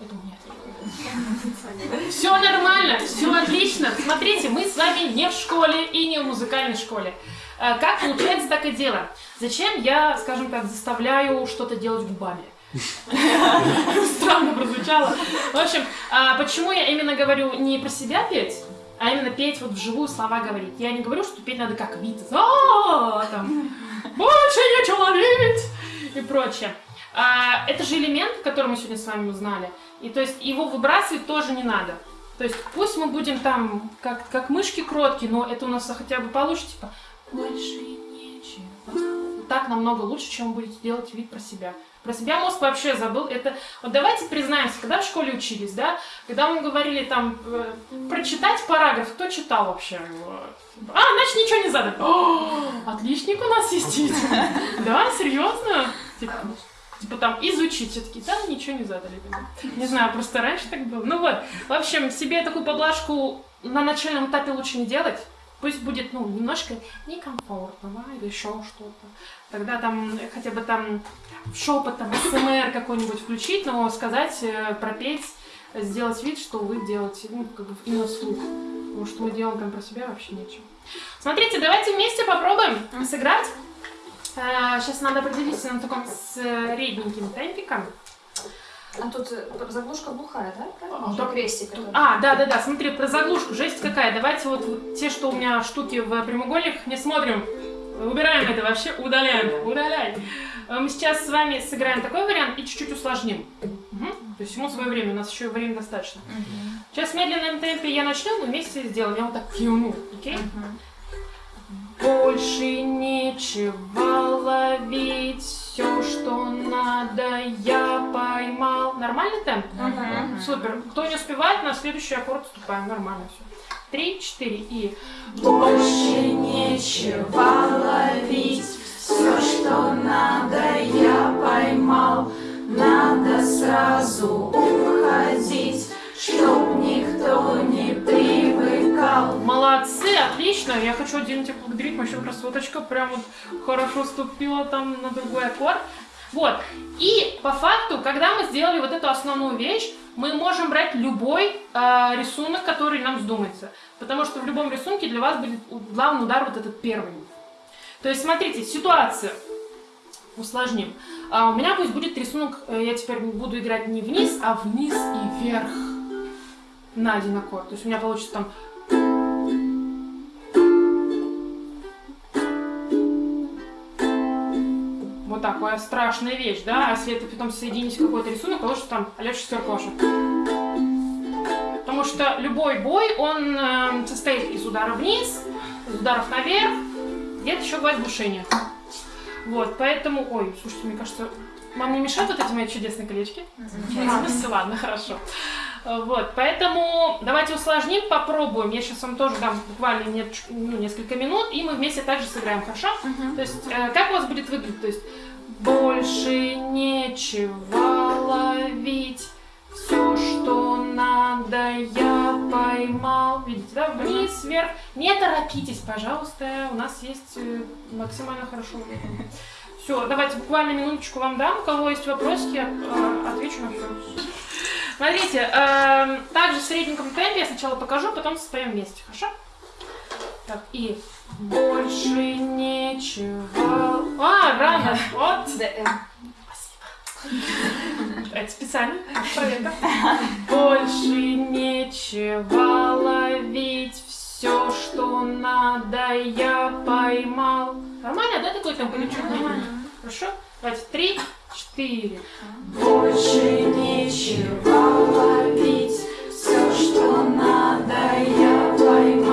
Это у меня. Все нормально, все отлично. Смотрите, мы с вами не в школе и не в музыкальной школе. А, Как получается, так и дело. Зачем я, скажем так, заставляю что-то делать губами? Странно прозвучало. В общем, а, почему я именно говорю не про себя петь, а именно петь вот вживую слова говорить. Я не говорю, что петь надо как Витас. «А, там, больше нечего ловить и прочее. А, это же элемент, который мы сегодня с вами узнали. И то есть его выбрасывать тоже не надо. То есть пусть мы будем там как, как мышки кроткие, но это у нас хотя бы получится, типа, больше нечего. Так намного лучше, чем вы будете делать вид про себя. Про себя мозг вообще забыл. Это вот давайте признаемся, когда в школе учились, да, когда мы говорили там э, прочитать параграф, кто читал вообще? А, значит ничего не задали. О, отличник у нас есть. Да, серьезно? Типа, типа там изучить все-таки, да, ничего не задали. Не знаю, просто раньше так было. Ну вот, в общем, себе такую поблажку на начальном этапе лучше не делать. Пусть будет, ну, немножко некомфортно, да, или еще что-то. Тогда там хотя бы там шепот, там, СМР какой-нибудь включить, но сказать, э, пропеть, сделать вид, что вы делаете, ну, как бы именно вслух. Потому что мы делаем там про себя вообще нечего. Смотрите, давайте вместе попробуем сыграть. Сейчас надо определиться на таком средненьким темпиком. А тут э, заглушка глухая, да? А, Правильно? да. крестик. который- А, да, да, да, смотри, про заглушку, жесть какая. Давайте вот, вот те, что у меня штуки в прямоугольниках, не смотрим. Убираем это вообще, удаляем, удаляй. Э, Мы сейчас с вами сыграем такой вариант и чуть-чуть усложним. Мгм. То есть ему свое время, у нас еще времени достаточно. Сейчас в медленном темпе я начну, мы вместе сделаем. Я вот так кивну, окей? Больше нечего ловить, все, что надо, я поймал. Нормальный темп? Мгм. Супер. Кто не успевает, на следующий аккорд вступаем. Нормально все. Три, четыре и... Больше нечего ловить, все, что надо, я поймал. Надо сразу уходить, чтоб никто не привыкал. Молодцы, отлично. Я хочу отдельно тебя поблагодарить. Вообще красоточка прям вот хорошо ступила там на другой аккорд. Вот. И по факту, когда мы сделали вот эту основную вещь, мы можем брать любой э, рисунок, который нам вздумается. Потому что в любом рисунке для вас будет главный удар вот этот первый. То есть, смотрите, ситуация. Усложним. А, у меня пусть будет рисунок, э, я теперь буду играть не вниз, а вниз и вверх. На один аккорд. То есть у меня получится там Вот такая страшная вещь, да? А если это потом соединить какой-то рисунок, получится там а шестерка ваша. Потому что любой бой, он э, состоит из удара вниз, из ударов наверх, где-то еще бывает глушение. Вот, поэтому... Ой, слушайте, мне кажется, вам не мешают вот эти мои чудесные колечки? А, ну ладно, хорошо. Вот, поэтому давайте усложним, попробуем. Я сейчас вам тоже дам буквально нет- ну, несколько минут, и мы вместе также сыграем, хорошо? То есть, э, как у вас будет выглядеть? То есть, больше нечего ловить, все, что надо, я поймал. Видите, да? Вниз, вверх. Не торопитесь, пожалуйста, у нас есть э, максимально хорошо. Все, давайте буквально минуточку вам дам. У кого есть вопросики, я э, отвечу на все. Смотрите, эм, также в средненьком темпе я сначала покажу, потом споем вместе, хорошо? Так, и больше нечего... А, рано, вот. Это специально, проверка. Больше нечего ловить, все, что надо, я поймал. Нормально, да, такой или чё? Нормально. Хорошо? Давайте, три, четыре. Больше нечего ловить, все, что надо, я поймал.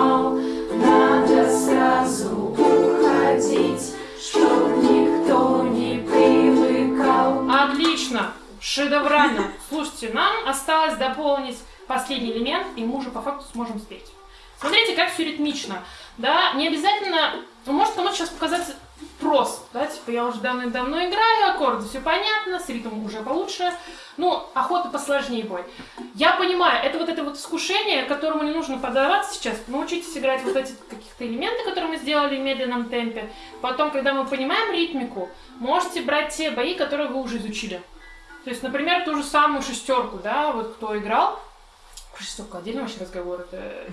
Уходить, чтоб никто не привыкал. Отлично! Шедеврально! Слушайте, нам осталось дополнить последний элемент, и мы уже по факту сможем спеть. Смотрите, как все ритмично. Да, не обязательно... Может кому-то сейчас показаться просто, да, типа я уже давно-давно играю, аккорды, все понятно, с ритмом уже получше. Ну, охота посложнее бой. Я понимаю, это вот это вот искушение, которому не нужно поддаваться сейчас. Научитесь играть вот эти каких-то элементы, которые мы сделали в медленном темпе. Потом, когда мы понимаем ритмику, можете брать те бои, которые вы уже изучили. То есть, например, ту же самую шестерку, да, вот кто играл. Про шестерку отдельный вообще разговор, это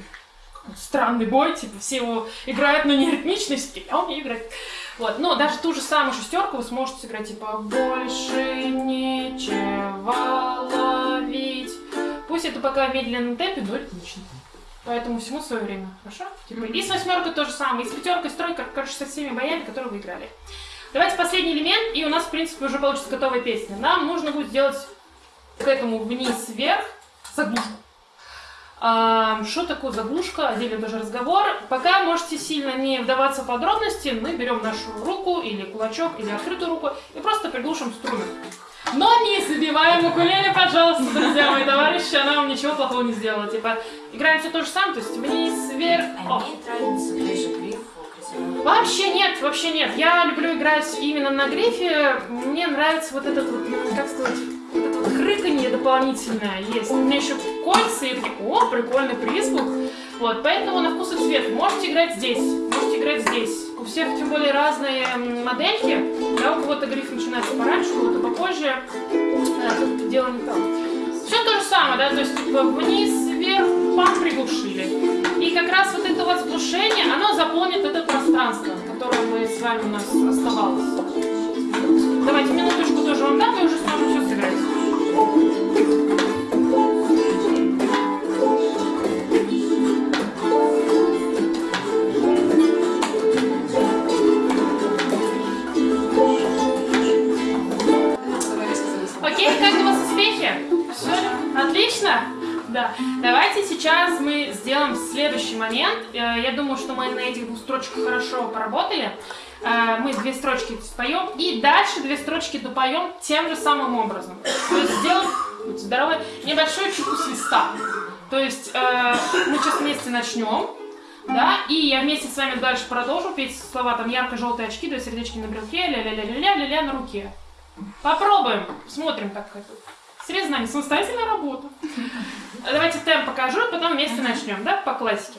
странный бой, типа все его играют, но не ритмично, все такие, он не играет. Вот, но даже ту же самую шестерку вы сможете сыграть, типа, больше нечего ловить. Пусть это пока в медленном темпе, но ритмично. Поэтому всему свое время, хорошо? Типа, и с восьмеркой то же самое, и с пятеркой, с тройкой, короче, со всеми боями, которые вы играли. Давайте последний элемент, и у нас, в принципе, уже получится готовая песня. Нам нужно будет сделать к этому вниз-вверх заглушку. А, Что такое заглушка? Отдельный тоже разговор. Пока можете сильно не вдаваться в подробности, мы берем нашу руку или кулачок, или открытую руку и просто приглушим струны. Но не забиваем укулеле, пожалуйста, друзья мои товарищи, она вам ничего плохого не сделала. Типа, играем все то же самое, то есть вниз, вверх, А красиво? Вообще нет, вообще нет. Я люблю играть именно на грифе. Мне нравится вот этот вот, м, как сказать, вот это вот хрыканье дополнительное есть. У меня еще кольца, и такие, о, прикольный призвук. Вот, поэтому на вкус и цвет. Можете играть здесь, можете играть здесь. У всех, тем более, разные модельки. Да, у кого-то гриф начинается пораньше, у кого-то попозже. Э, Тут дело не там. Все то же самое, да, то есть типа вниз, вверх, пам, приглушили. И как раз вот это вот заглушение, оно заполнит это пространство, которое мы с вами у нас оставалось. Давайте минуточку тоже вам дам, и уже сможем все сыграть. Окей, как у вас успехи? Все? Отлично? Да. Давайте сейчас мы сделаем следующий момент. Э, Я думаю, что мы на этих двух строчках хорошо поработали. Э, Мы две строчки споем и дальше две строчки допоем тем же самым образом. То есть сделаем, будьте здоровы, небольшую чеку свиста. То есть э, мы сейчас вместе начнем. Да, и я вместе с вами дальше продолжу петь слова там ярко-желтые очки, две сердечки на брелке, ля-ля-ля-ля-ля, ля-ля на руке. Попробуем. Смотрим, как это. Срез знаний. Самостоятельная работа. Давайте темп покажу, и потом вместе начнем, да, по классике.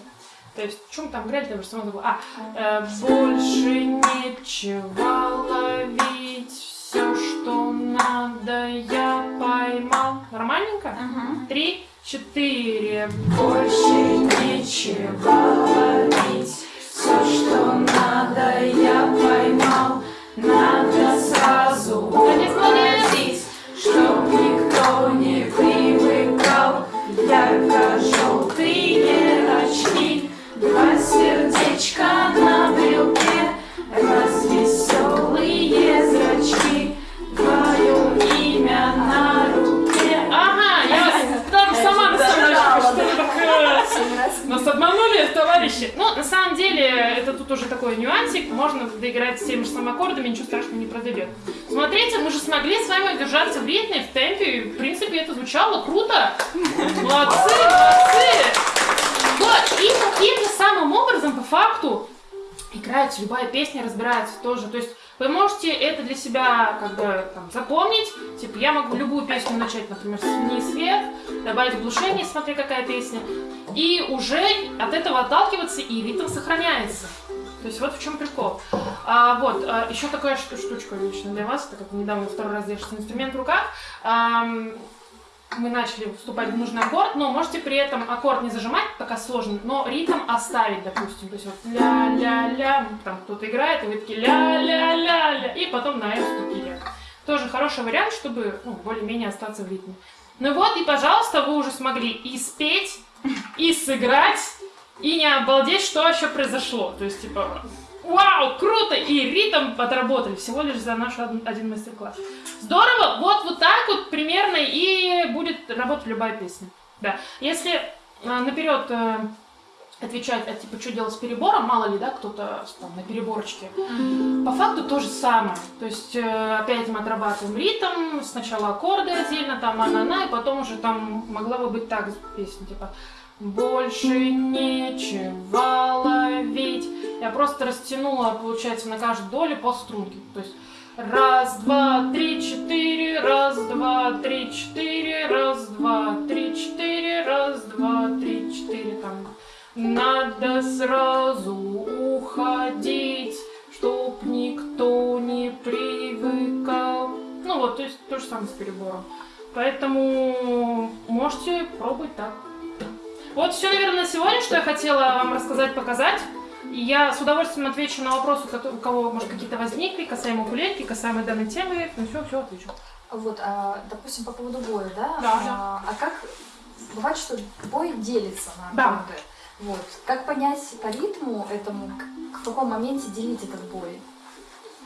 То есть, в чем там играли, там же забыла. А, э, больше нечего ловить, все, что надо, я поймал. Нормальненько? Три, четыре. Больше нечего ловить, все, что надо, я поймал. Надо сразу молодец, молодец. Два сердечка на брелке, развеселые зрачки, твое имя на руке. Ага, я вас там сама на самом деле, что? Нас обманули, товарищи. Ну, на самом деле, это тут уже такой нюансик, можно доиграть с теми же самыми аккордами, ничего страшного не произойдет. Смотрите, мы же смогли с вами удержаться в ритме, в темпе, и, в принципе, это звучало круто. Молодцы, молодцы! Вот, и таким же самым образом, по факту, играется любая песня, разбирается тоже. То есть вы можете это для себя как бы там, запомнить. Типа я могу любую песню начать, например, «Сними свет», добавить глушение, смотри какая песня. И уже от этого отталкиваться, и ритм сохраняется. То есть вот в чем прикол. А, вот, а, еще такая шту- штучка лично для вас, так как недавно второй раз держите инструмент в руках. Ам, мы начали вступать в нужный аккорд, но можете при этом аккорд не зажимать, пока сложно, но ритм оставить, допустим. То есть вот ля-ля-ля, там кто-то играет, и вы такие ля-ля-ля-ля, и потом на это вступили. Тоже хороший вариант, чтобы ну, более-менее остаться в ритме. Ну вот, и, пожалуйста, вы уже смогли и спеть, и сыграть, и не обалдеть, что еще произошло. То есть, типа, вау, круто! И ритм отработали всего лишь за наш од- один мастер-класс. Здорово! Вот, вот так вот примерно и будет работать любая песня. Да. Если э, наперед э, отвечать, а типа, что делать с перебором, мало ли, да, кто-то на переборочке. По факту то же самое. То есть э, опять мы отрабатываем ритм, сначала аккорды отдельно, там она-на, и потом уже там могла бы быть так песня, типа больше нечего ловить. Я просто растянула, получается, на каждую долю по струнке. То есть раз, два, три, четыре, раз, два, три, четыре, раз, два, три, четыре, раз, два, три, четыре, там. Надо сразу уходить, чтоб никто не привыкал. Ну вот, то есть то же самое с перебором. Поэтому можете пробовать так. Вот все, наверное, на сегодня, что я хотела вам рассказать, показать. И я с удовольствием отвечу на вопросы, у кого, может, какие-то возникли, касаемо укулелки, касаемо данной темы. Ну все, все отвечу. Вот, а, допустим, по поводу боя, да? Да. А, а как бывает, что бой делится на Да. аккорды? Вот. Как понять по ритму этому, в каком моменте делить этот бой?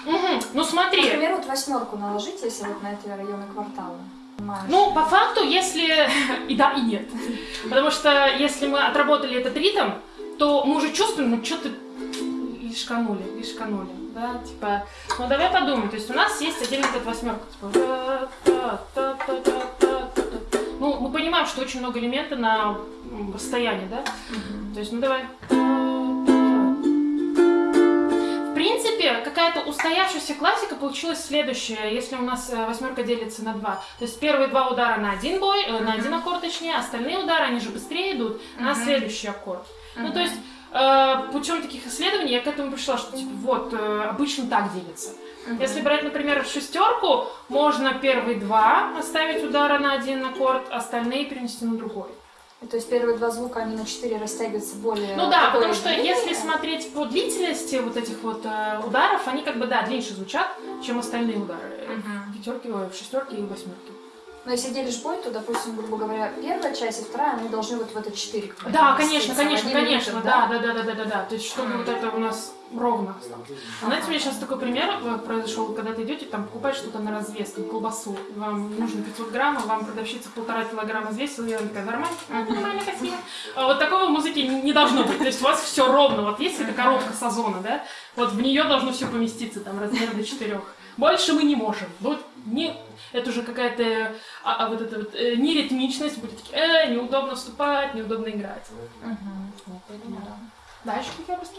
Мгм. Ну смотри. Например, вот восьмерку наложить, если вот на эти районы квартала. Ну, по факту, если и да, и нет. Потому что если мы отработали этот ритм, то мы уже чувствуем, ну что-то лишканули, лишканули. Да, типа, ну давай подумаем. То есть у нас есть отдельно эта восьмерка. Типа, ну, мы понимаем, что очень много элементов на расстоянии, да? То есть, ну давай. Принципе, какая-то устоявшаяся классика получилась следующая, если у нас э, восьмерка делится на два. То есть первые два удара на один бой, э, на один аккорд точнее, остальные удары, они же быстрее идут на Мгм. следующий аккорд. Ну, Мгм. то есть э, путем таких исследований я к этому пришла, что типа вот обычно так делится. Мгм. Если брать, например, шестерку, можно первые два оставить удара на один аккорд, остальные перенести на другой. То есть первые два звука, они на четыре растягиваются более... Ну да, потому что длинное. если смотреть по длительности вот этих вот э, ударов, они как бы, да, длиннее звучат, чем остальные удары. Мгм. В пятерке, в шестерке и в восьмерке. Но если делишь бой, то, допустим, грубо говоря, первая часть и вторая, они должны вот в это четыре. Да, конечно, конечно, конечно, да, да, да, да, да, да, да. То есть, чтобы вот это у нас ровно стало. Знаете, у меня сейчас такой пример э, произошел, когда ты идете, там, покупать что-то на развес, там, колбасу, вам нужно 500 граммов, вам продавщица полтора килограмма взвесила, и она такая, нормально, нормально, красиво. А вот такого в музыке не должно быть, то есть у вас все ровно, вот есть эта коробка с озона, да, вот в нее должно все поместиться, там, размер до четырех. Больше мы не можем. Вот не, это уже какая-то, а, а вот эта вот э, неритмичность, будет такие, э, неудобно вступать, неудобно играть. Да. Дальше какие вопросы?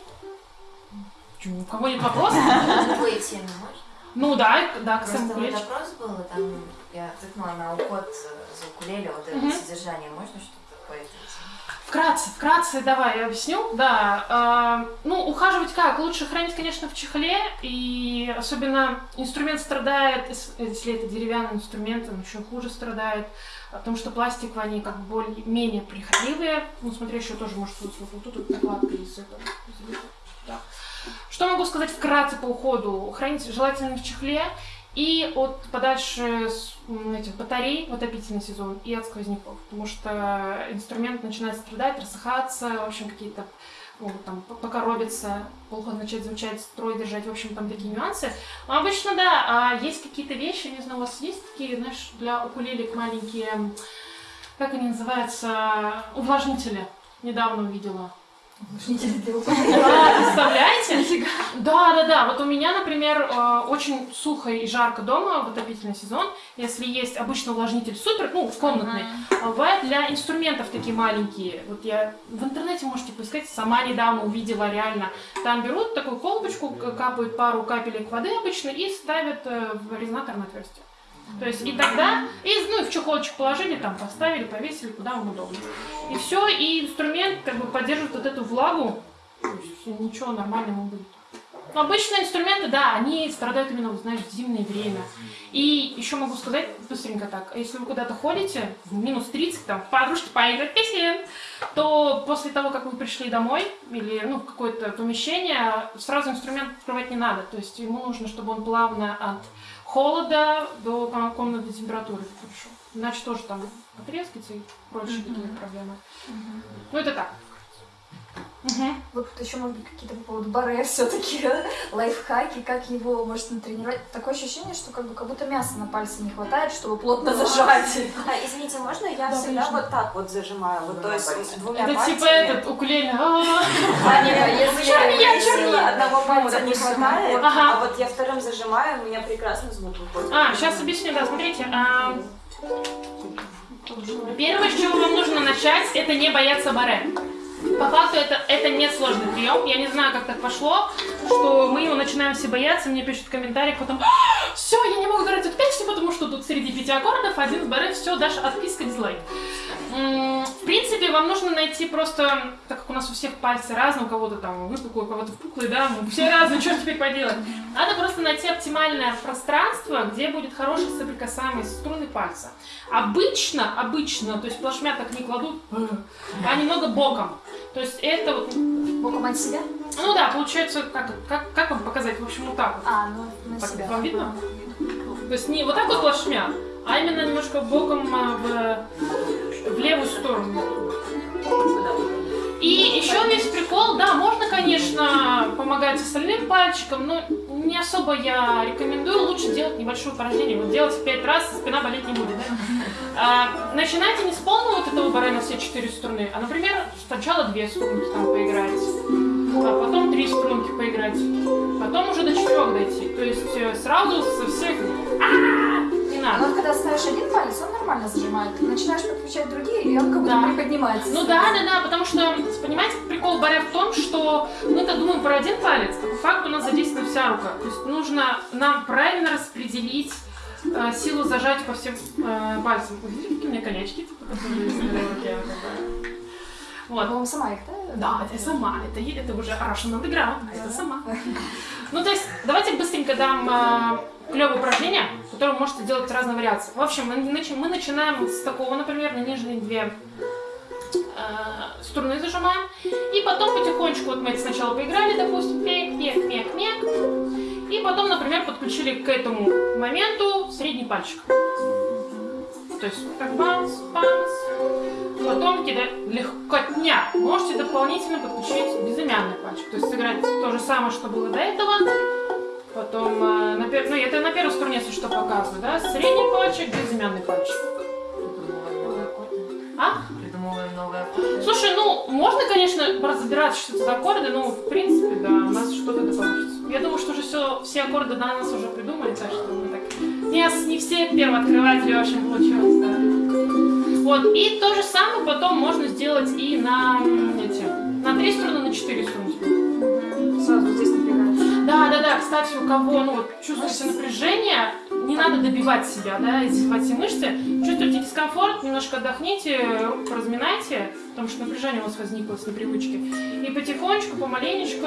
Чё, у кого нет вопросов? Другой темы можно? Ну да, да, к Просто вот вопрос был, там я тыкнула на уход за укулеле, вот это содержание, можно что-то по этой теме? Вкратце, вкратце, давай я объясню. Да, а, ну, ухаживать как? Лучше хранить, конечно, в чехле, и особенно инструмент страдает, ес- если это деревянный инструмент, он еще хуже страдает, потому что пластиковые, они как более-менее прихотливые, ну, смотри, еще тоже может вот, вот, вот тут вот накладка из этого, да. Что могу сказать вкратце по уходу? Хранить желательно в чехле, и от подальше этих батарей в отопительный сезон и от сквозняков, потому что инструмент начинает страдать, рассыхаться, в общем, какие-то могут там покоробиться, плохо начать звучать, строй держать, в общем, там такие нюансы. Но обычно, да, а есть какие-то вещи, не знаю, у вас есть такие, знаешь, для укулелек маленькие, как они называются, увлажнители, недавно увидела. Да, представляете? Да, да, да. Вот у меня, например, э, очень сухо и жарко дома в отопительный сезон. Если есть обычный увлажнитель супер, ну, комнатный, а бывает для инструментов такие маленькие. Вот я в интернете можете поискать, сама недавно увидела реально. Там берут такую колбочку, капают пару капелек воды обычно и ставят э, в резонаторное отверстие. То есть и тогда, и, ну, и в чехолчик положили, там поставили, повесили, куда вам удобно. И все, и инструмент как бы поддерживает вот эту влагу, то есть ничего нормального будет. Но обычные инструменты, да, они страдают именно, знаешь, в зимнее время. И еще могу сказать быстренько так, если вы куда-то ходите, в минус 30, там, подружки поиграть песен, то после того, как вы пришли домой или ну, в какое-то помещение, сразу инструмент открывать не надо. То есть ему нужно, чтобы он плавно от холода до ком- комнатной температуры пришел. Иначе тоже там потрескается и прочие такие проблемы. Ну, это так. Мгм. Вот тут еще, может быть, какие-то по поводу баре все-таки лайфхаки, как его может натренировать. Такое ощущение, что как бы как будто мяса на пальце не хватает, чтобы плотно зажать. А, извините, можно я Да, всегда конечно. вот так вот зажимаю? Вот, то есть двумя Это пальцами. типа этот укулеле. А, нет, Я если черный. Одного пальца не хватает, вот. Ага. а вот я вторым зажимаю, у меня прекрасный звук выходит. А, сейчас объясню, да, смотрите. а, Первое, с чего вам нужно начать, это не бояться баре. По факту это, это не сложный прием. Я не знаю, как так пошло, что мы его начинаем все бояться, мне пишут в комментариях потом, все, я не могу играть эту песню, потому что тут среди пяти аккордов один в баре, все, Даша, отписка, дизлайк. В принципе, вам нужно найти просто, так как у нас у всех пальцы разные, у кого-то там выпуклые, у кого-то впуклые, да, мы все разные, что теперь поделать. Надо просто найти оптимальное пространство, где будет хорошая соприкасаемость струны пальца. Обычно, обычно, то есть плашмя так не кладут, а немного боком. То есть это вот, Боком от себя? ну да, получается, как, как, как вам показать, в общем, вот так вот. А, ну на Так, себя. вам видно? То есть не вот так вот плашмя, а именно немножко боком а, в, в левую сторону. И еще весь прикол, да, можно, конечно, помогать остальным пальчиком, но не особо я рекомендую, лучше делать небольшое упражнение. Вот делать пять раз, спина болеть не будет, да? А, начинайте не с полного вот этого баре все четыре струны, а, например, сначала две струнки там поиграть, а потом три струнки поиграть, потом уже до четырех дойти. То есть э, сразу со всех... А-а-а! Не А надо. вот когда ставишь один палец, он нормально зажимает. Ты начинаешь подключать другие, и он как будто Да. приподнимается. Ну да, да, да, потому что, понимаете, прикол баре в том, что мы-то думаем про один палец, а по факту у нас задействована вся рука. То есть нужно нам правильно распределить э, силу зажать по всем э, пальцам. Видели, какие у меня конячки? Типа, которые? Вот. Вам сама их, да? Да, это я сама, это, это уже Russian Underground, а это сама. Ну, то есть, давайте быстренько дам э, клевое упражнение, которое вы можете делать разные вариации. В общем, мы, начи- мы начинаем с такого, например, на нижние две э, струны зажимаем, и потом потихонечку, вот мы это сначала поиграли, допустим, мек, мек, мек, мек, и потом, например, подключили к этому моменту средний пальчик. То есть, так бамс, бамс, Потом кида легкотня. Можете дополнительно подключить безымянный пальчик. То есть сыграть то же самое, что было до этого. Потом, э, на пер- ну это на первой струне, если что, показываю, да? Средний пальчик, безымянный пальчик. А? Придумываем новые аккорды. Слушай, ну, можно, конечно, разбираться, что это за аккорды, но, в принципе, да, у нас что-то да получится. Я думаю, что уже все, все аккорды до нас уже придумали, так что мы так... Не, не все первооткрыватели, в общем, получилось, да. Вот, и то же самое потом можно сделать и на эти, на три струны, на четыре струны. Сразу здесь напрягается. Да, да, да, кстати, у кого, ну, вот, чувствуете напряжение, не надо добивать себя, да, издевать все мышцы. Чувствуете дискомфорт, немножко отдохните, руку разминайте, потому что напряжение у вас возникло с непривычки. И потихонечку, помаленечку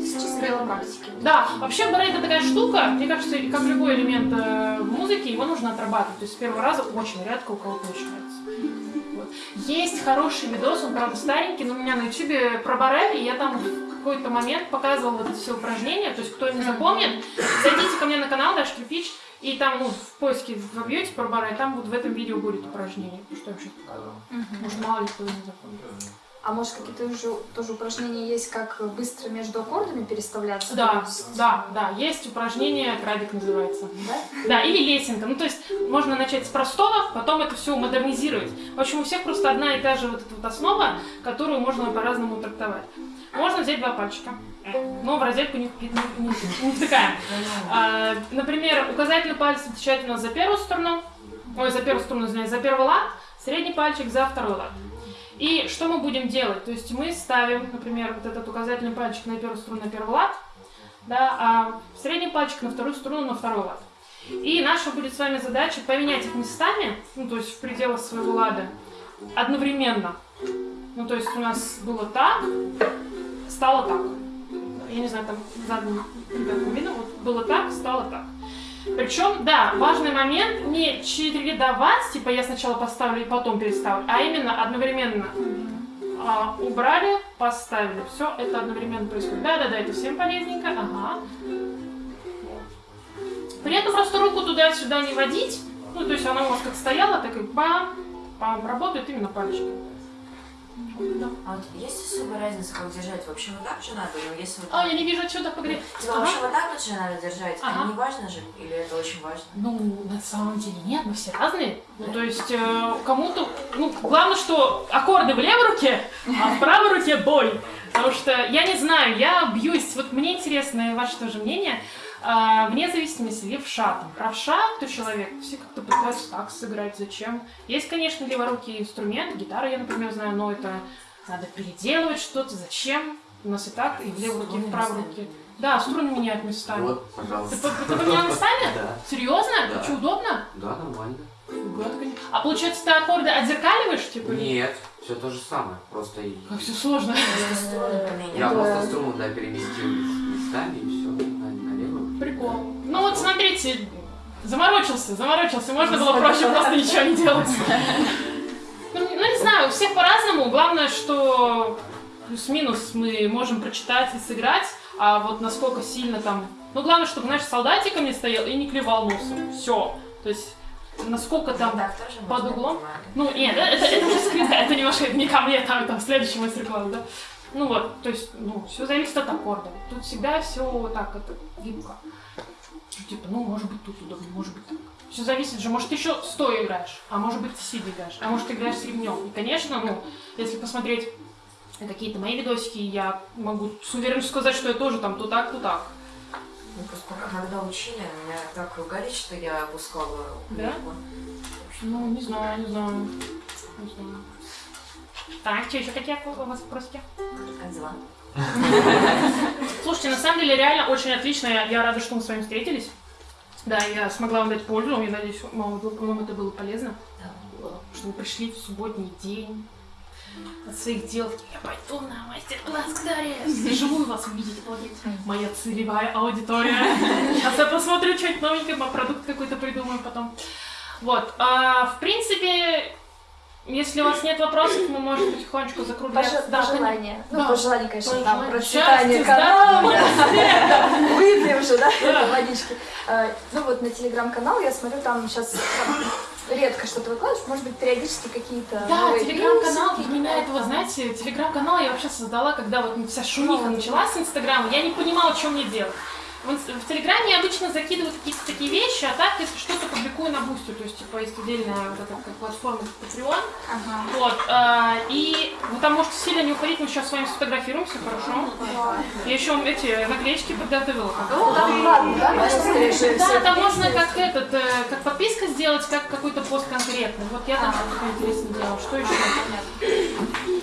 Чисто велопрактики. да, вообще баре это такая штука, мне кажется, как любой элемент э, в музыке, его нужно отрабатывать. То есть с первого раза очень редко у кого получается. Есть хороший видос, он, правда, старенький, но у меня на ютубе про баре, и я там какой-то момент показывала вот все упражнения. То есть кто не запомнит, зайдите ко мне на канал, Даш Кирпич, и там, ну, в поиске вобьете баре, и там вот в этом видео будет упражнение, что я сейчас показывала. Может, мало ли кто не запомнит. А может, какие-то уже тоже упражнения есть, как быстро между аккордами переставляться? Да, есть- да, да, есть упражнение, крабик называется. Да? Да, или лесенка. Ну, то есть можно начать с простого, потом это все модернизировать. В общем, у всех просто одна и та же вот эта вот основа, которую можно по-разному трактовать. Можно взять два пальчика, но в розетку не, не, не- не втыкаем. А, например, указательный палец отвечает у нас за первую сторону, ой, за первую сторону, извиняюсь, за первый лад, средний пальчик за второй лад. И что мы будем делать? То есть мы ставим, например, вот этот указательный пальчик на первую струну, на первый лад, да, а средний пальчик на вторую струну, на второй лад. И наша будет с вами задача поменять их местами, ну, то есть в пределах своего лада, одновременно. Ну, то есть у нас было так, стало так. Я не знаю, там задним ребятам видно, вот было так, стало так. Причем, да, важный момент не чередовать, типа я сначала поставлю и потом переставлю, а именно одновременно а, убрали, поставили. Все это одновременно происходит. Да-да-да, это всем полезненько. Ага. При этом просто руку туда-сюда не водить. Ну, то есть она у вас как стояла, так и бам, бам, работает именно пальчики. А вот есть особая разница, как держать? Вообще вот так же надо? Но если вот... А, я не вижу отсюда погреть. Типа вообще вот так вот же надо держать? Ага. А не важно же? Или это очень важно? Ну, на самом деле нет, мы все разные. Ну, то есть э, кому-то, ну, главное, что аккорды в левой руке, а в правой руке бой. Потому что я не знаю, я бьюсь, вот мне интересно ваше тоже мнение, вне зависимости, левша, там, правша, кто человек, все как-то пытаются так сыграть, зачем? Есть, конечно, леворукий инструмент, гитара я, например, знаю, но это надо переделывать что-то, зачем? У нас и так, и в левой руке, и в правой руке. Да, струны меняют местами. Вот, Ты, пожалуйста. по- ты поменял местами? Да. Серьезно? Да. Что, удобно? Да, нормально. Ты, конечно. А получается, ты аккорды отзеркаливаешь, типа? Нет, все то же самое. Просто и- Как все сложно. Я просто струну да, переместил местами и все. Прикол. Ну вот смотрите, заморочился, заморочился. Можно было проще просто ничего не делать. Ну, не- ну, не знаю, у всех по-разному. Главное, что плюс-минус мы можем прочитать и сыграть, а вот насколько сильно там... Ну, главное, чтобы, знаешь, не стоял и не клевал носом. Все. То есть, насколько там... Так тоже под углом? Ну, нет, это, это уже скрыто, это немножко не ко мне, там, там, следующий мастер-класс, да. Ну вот, то есть, ну, все зависит от аккорда. Тут всегда все вот так, это гибко. Типа, ну, может быть, тут удобно, может быть, так. Все зависит же, может, ты еще стоя играешь, а может быть, ты сидя играешь, а может, ты играешь с ремнем. И, конечно, ну, если посмотреть какие-то мои видосики, я могу с уверенностью сказать, что я тоже там то так, то так. Ну, просто когда учили, меня так ругали, что я опускала Да? Ну, не знаю, не знаю. Не знаю. Так, что еще какие вопросики? Как дела? Слушайте, на самом деле реально очень отлично. Я, я рада, что мы с вами встретились. Да, я смогла вам дать пользу. Я надеюсь, вам, вам это было полезно. Да. Что вы пришли в субботний день от своих дел. Я пойду на мастер-класс к Дарье. Живую вас увидеть, обалдеть. Моя целевая аудитория. Сейчас я посмотрю что-нибудь новенькое, продукт какой-то придумаю потом. Вот. а, в принципе, если у вас нет вопросов, мы можем потихонечку закругляться. Пож- Да, пожелания. Да. Ну, пожелания, конечно, там, Пожелания. процветания Счастья, канала. здоровья, Выпьем же, да, Да. водички. А, Ну вот на телеграм-канал я смотрю, там сейчас редко что-то выкладываешь, может быть, периодически какие-то Да, телеграм-канал для меня это, вот знаете, телеграм-канал я вообще создала, когда вот вся шумиха Ну, началась с Инстаграма, я не понимала, что мне делать. В, Телеграме я обычно закидываю какие-то такие вещи, а так, если что-то публикую на Бусте, то есть, типа, есть отдельная вот эта как платформа Patreon, Ага. вот, а, и вы там можете сильно не уходить, мы сейчас с вами сфотографируемся, хорошо? Я еще эти наклеечки подготовила. Ладно, да, Да, всё там можно как этот, э, как подписка сделать, как какой-то пост конкретный. Вот я там что-то интересное делала. Что еще?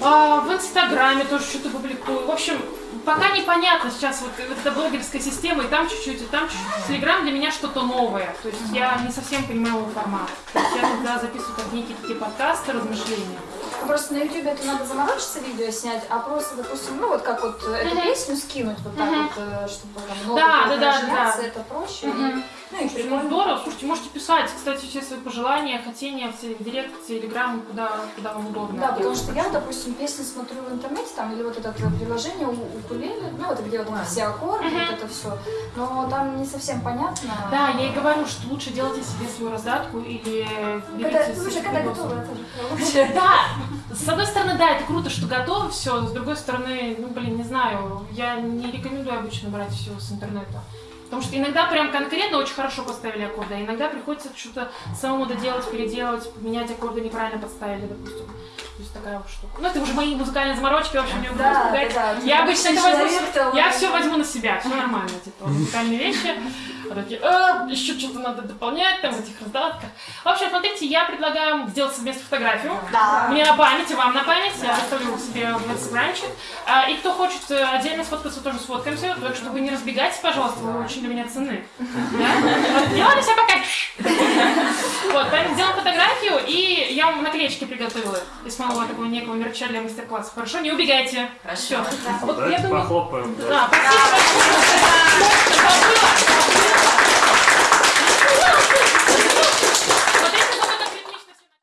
А, в Инстаграме тоже что-то публикую. В общем, пока непонятно сейчас вот, вот эта блогерская система, и там чуть-чуть, и там чуть-чуть. Телеграм для меня что-то новое. То есть я не совсем понимаю его формат. То есть я туда записываю как некие такие подкасты, размышления. Просто на YouTube это надо заморочиться видео снять, а просто, допустим, ну вот как вот эту песню скинуть вот так Мгм. вот, э, чтобы там много Да, да, да, да. это проще. Ну и Ну, прикольно. здорово, слушайте, можете писать, кстати, все свои пожелания, хотения в директ, в телеграм, куда, куда вам удобно. Да, потому что я, допустим, песни смотрю в интернете, там, или вот это приложение у укулеле, ну, вот где вот все аккорды, вот это все, но там не совсем понятно. Да, я и говорю, что лучше делайте себе свою раздатку или Когда, берите слушай, себе когда готово, это же лучше. Да, с одной стороны, да, это круто, что готово все, с другой стороны, ну, блин, не знаю, я не рекомендую обычно брать все с интернета. Потому что иногда прям конкретно очень хорошо поставили аккорды, а иногда приходится что-то самому доделать, переделать, поменять аккорды неправильно подставили, допустим. То есть такая вот штука. Ну, это уже мои музыкальные заморочки, в общем, не буду Да, да, да. Я обычно это возьму, я все возьму на себя, все нормально, типа, музыкальные вещи. А такие, «А, еще что-то надо дополнять там в этих раздатках. В общем, смотрите, я предлагаю сделать совместно фотографию. Да. Мне на память, и вам на память. Я выставлю себе в инстаграмчик. А, и кто хочет э, отдельно сфоткаться, тоже сфоткаемся. Так что вы не разбегайтесь, пожалуйста, вы очень для меня ценны. Да? Вот, Делали себя пока. Вот, поэтому сделаем фотографию, и я вам наклеечки приготовила из моего такого некого мерча для мастер-класса. Хорошо, не убегайте. Хорошо. Все. Вот я думаю... похлопаем. Да, спасибо большое.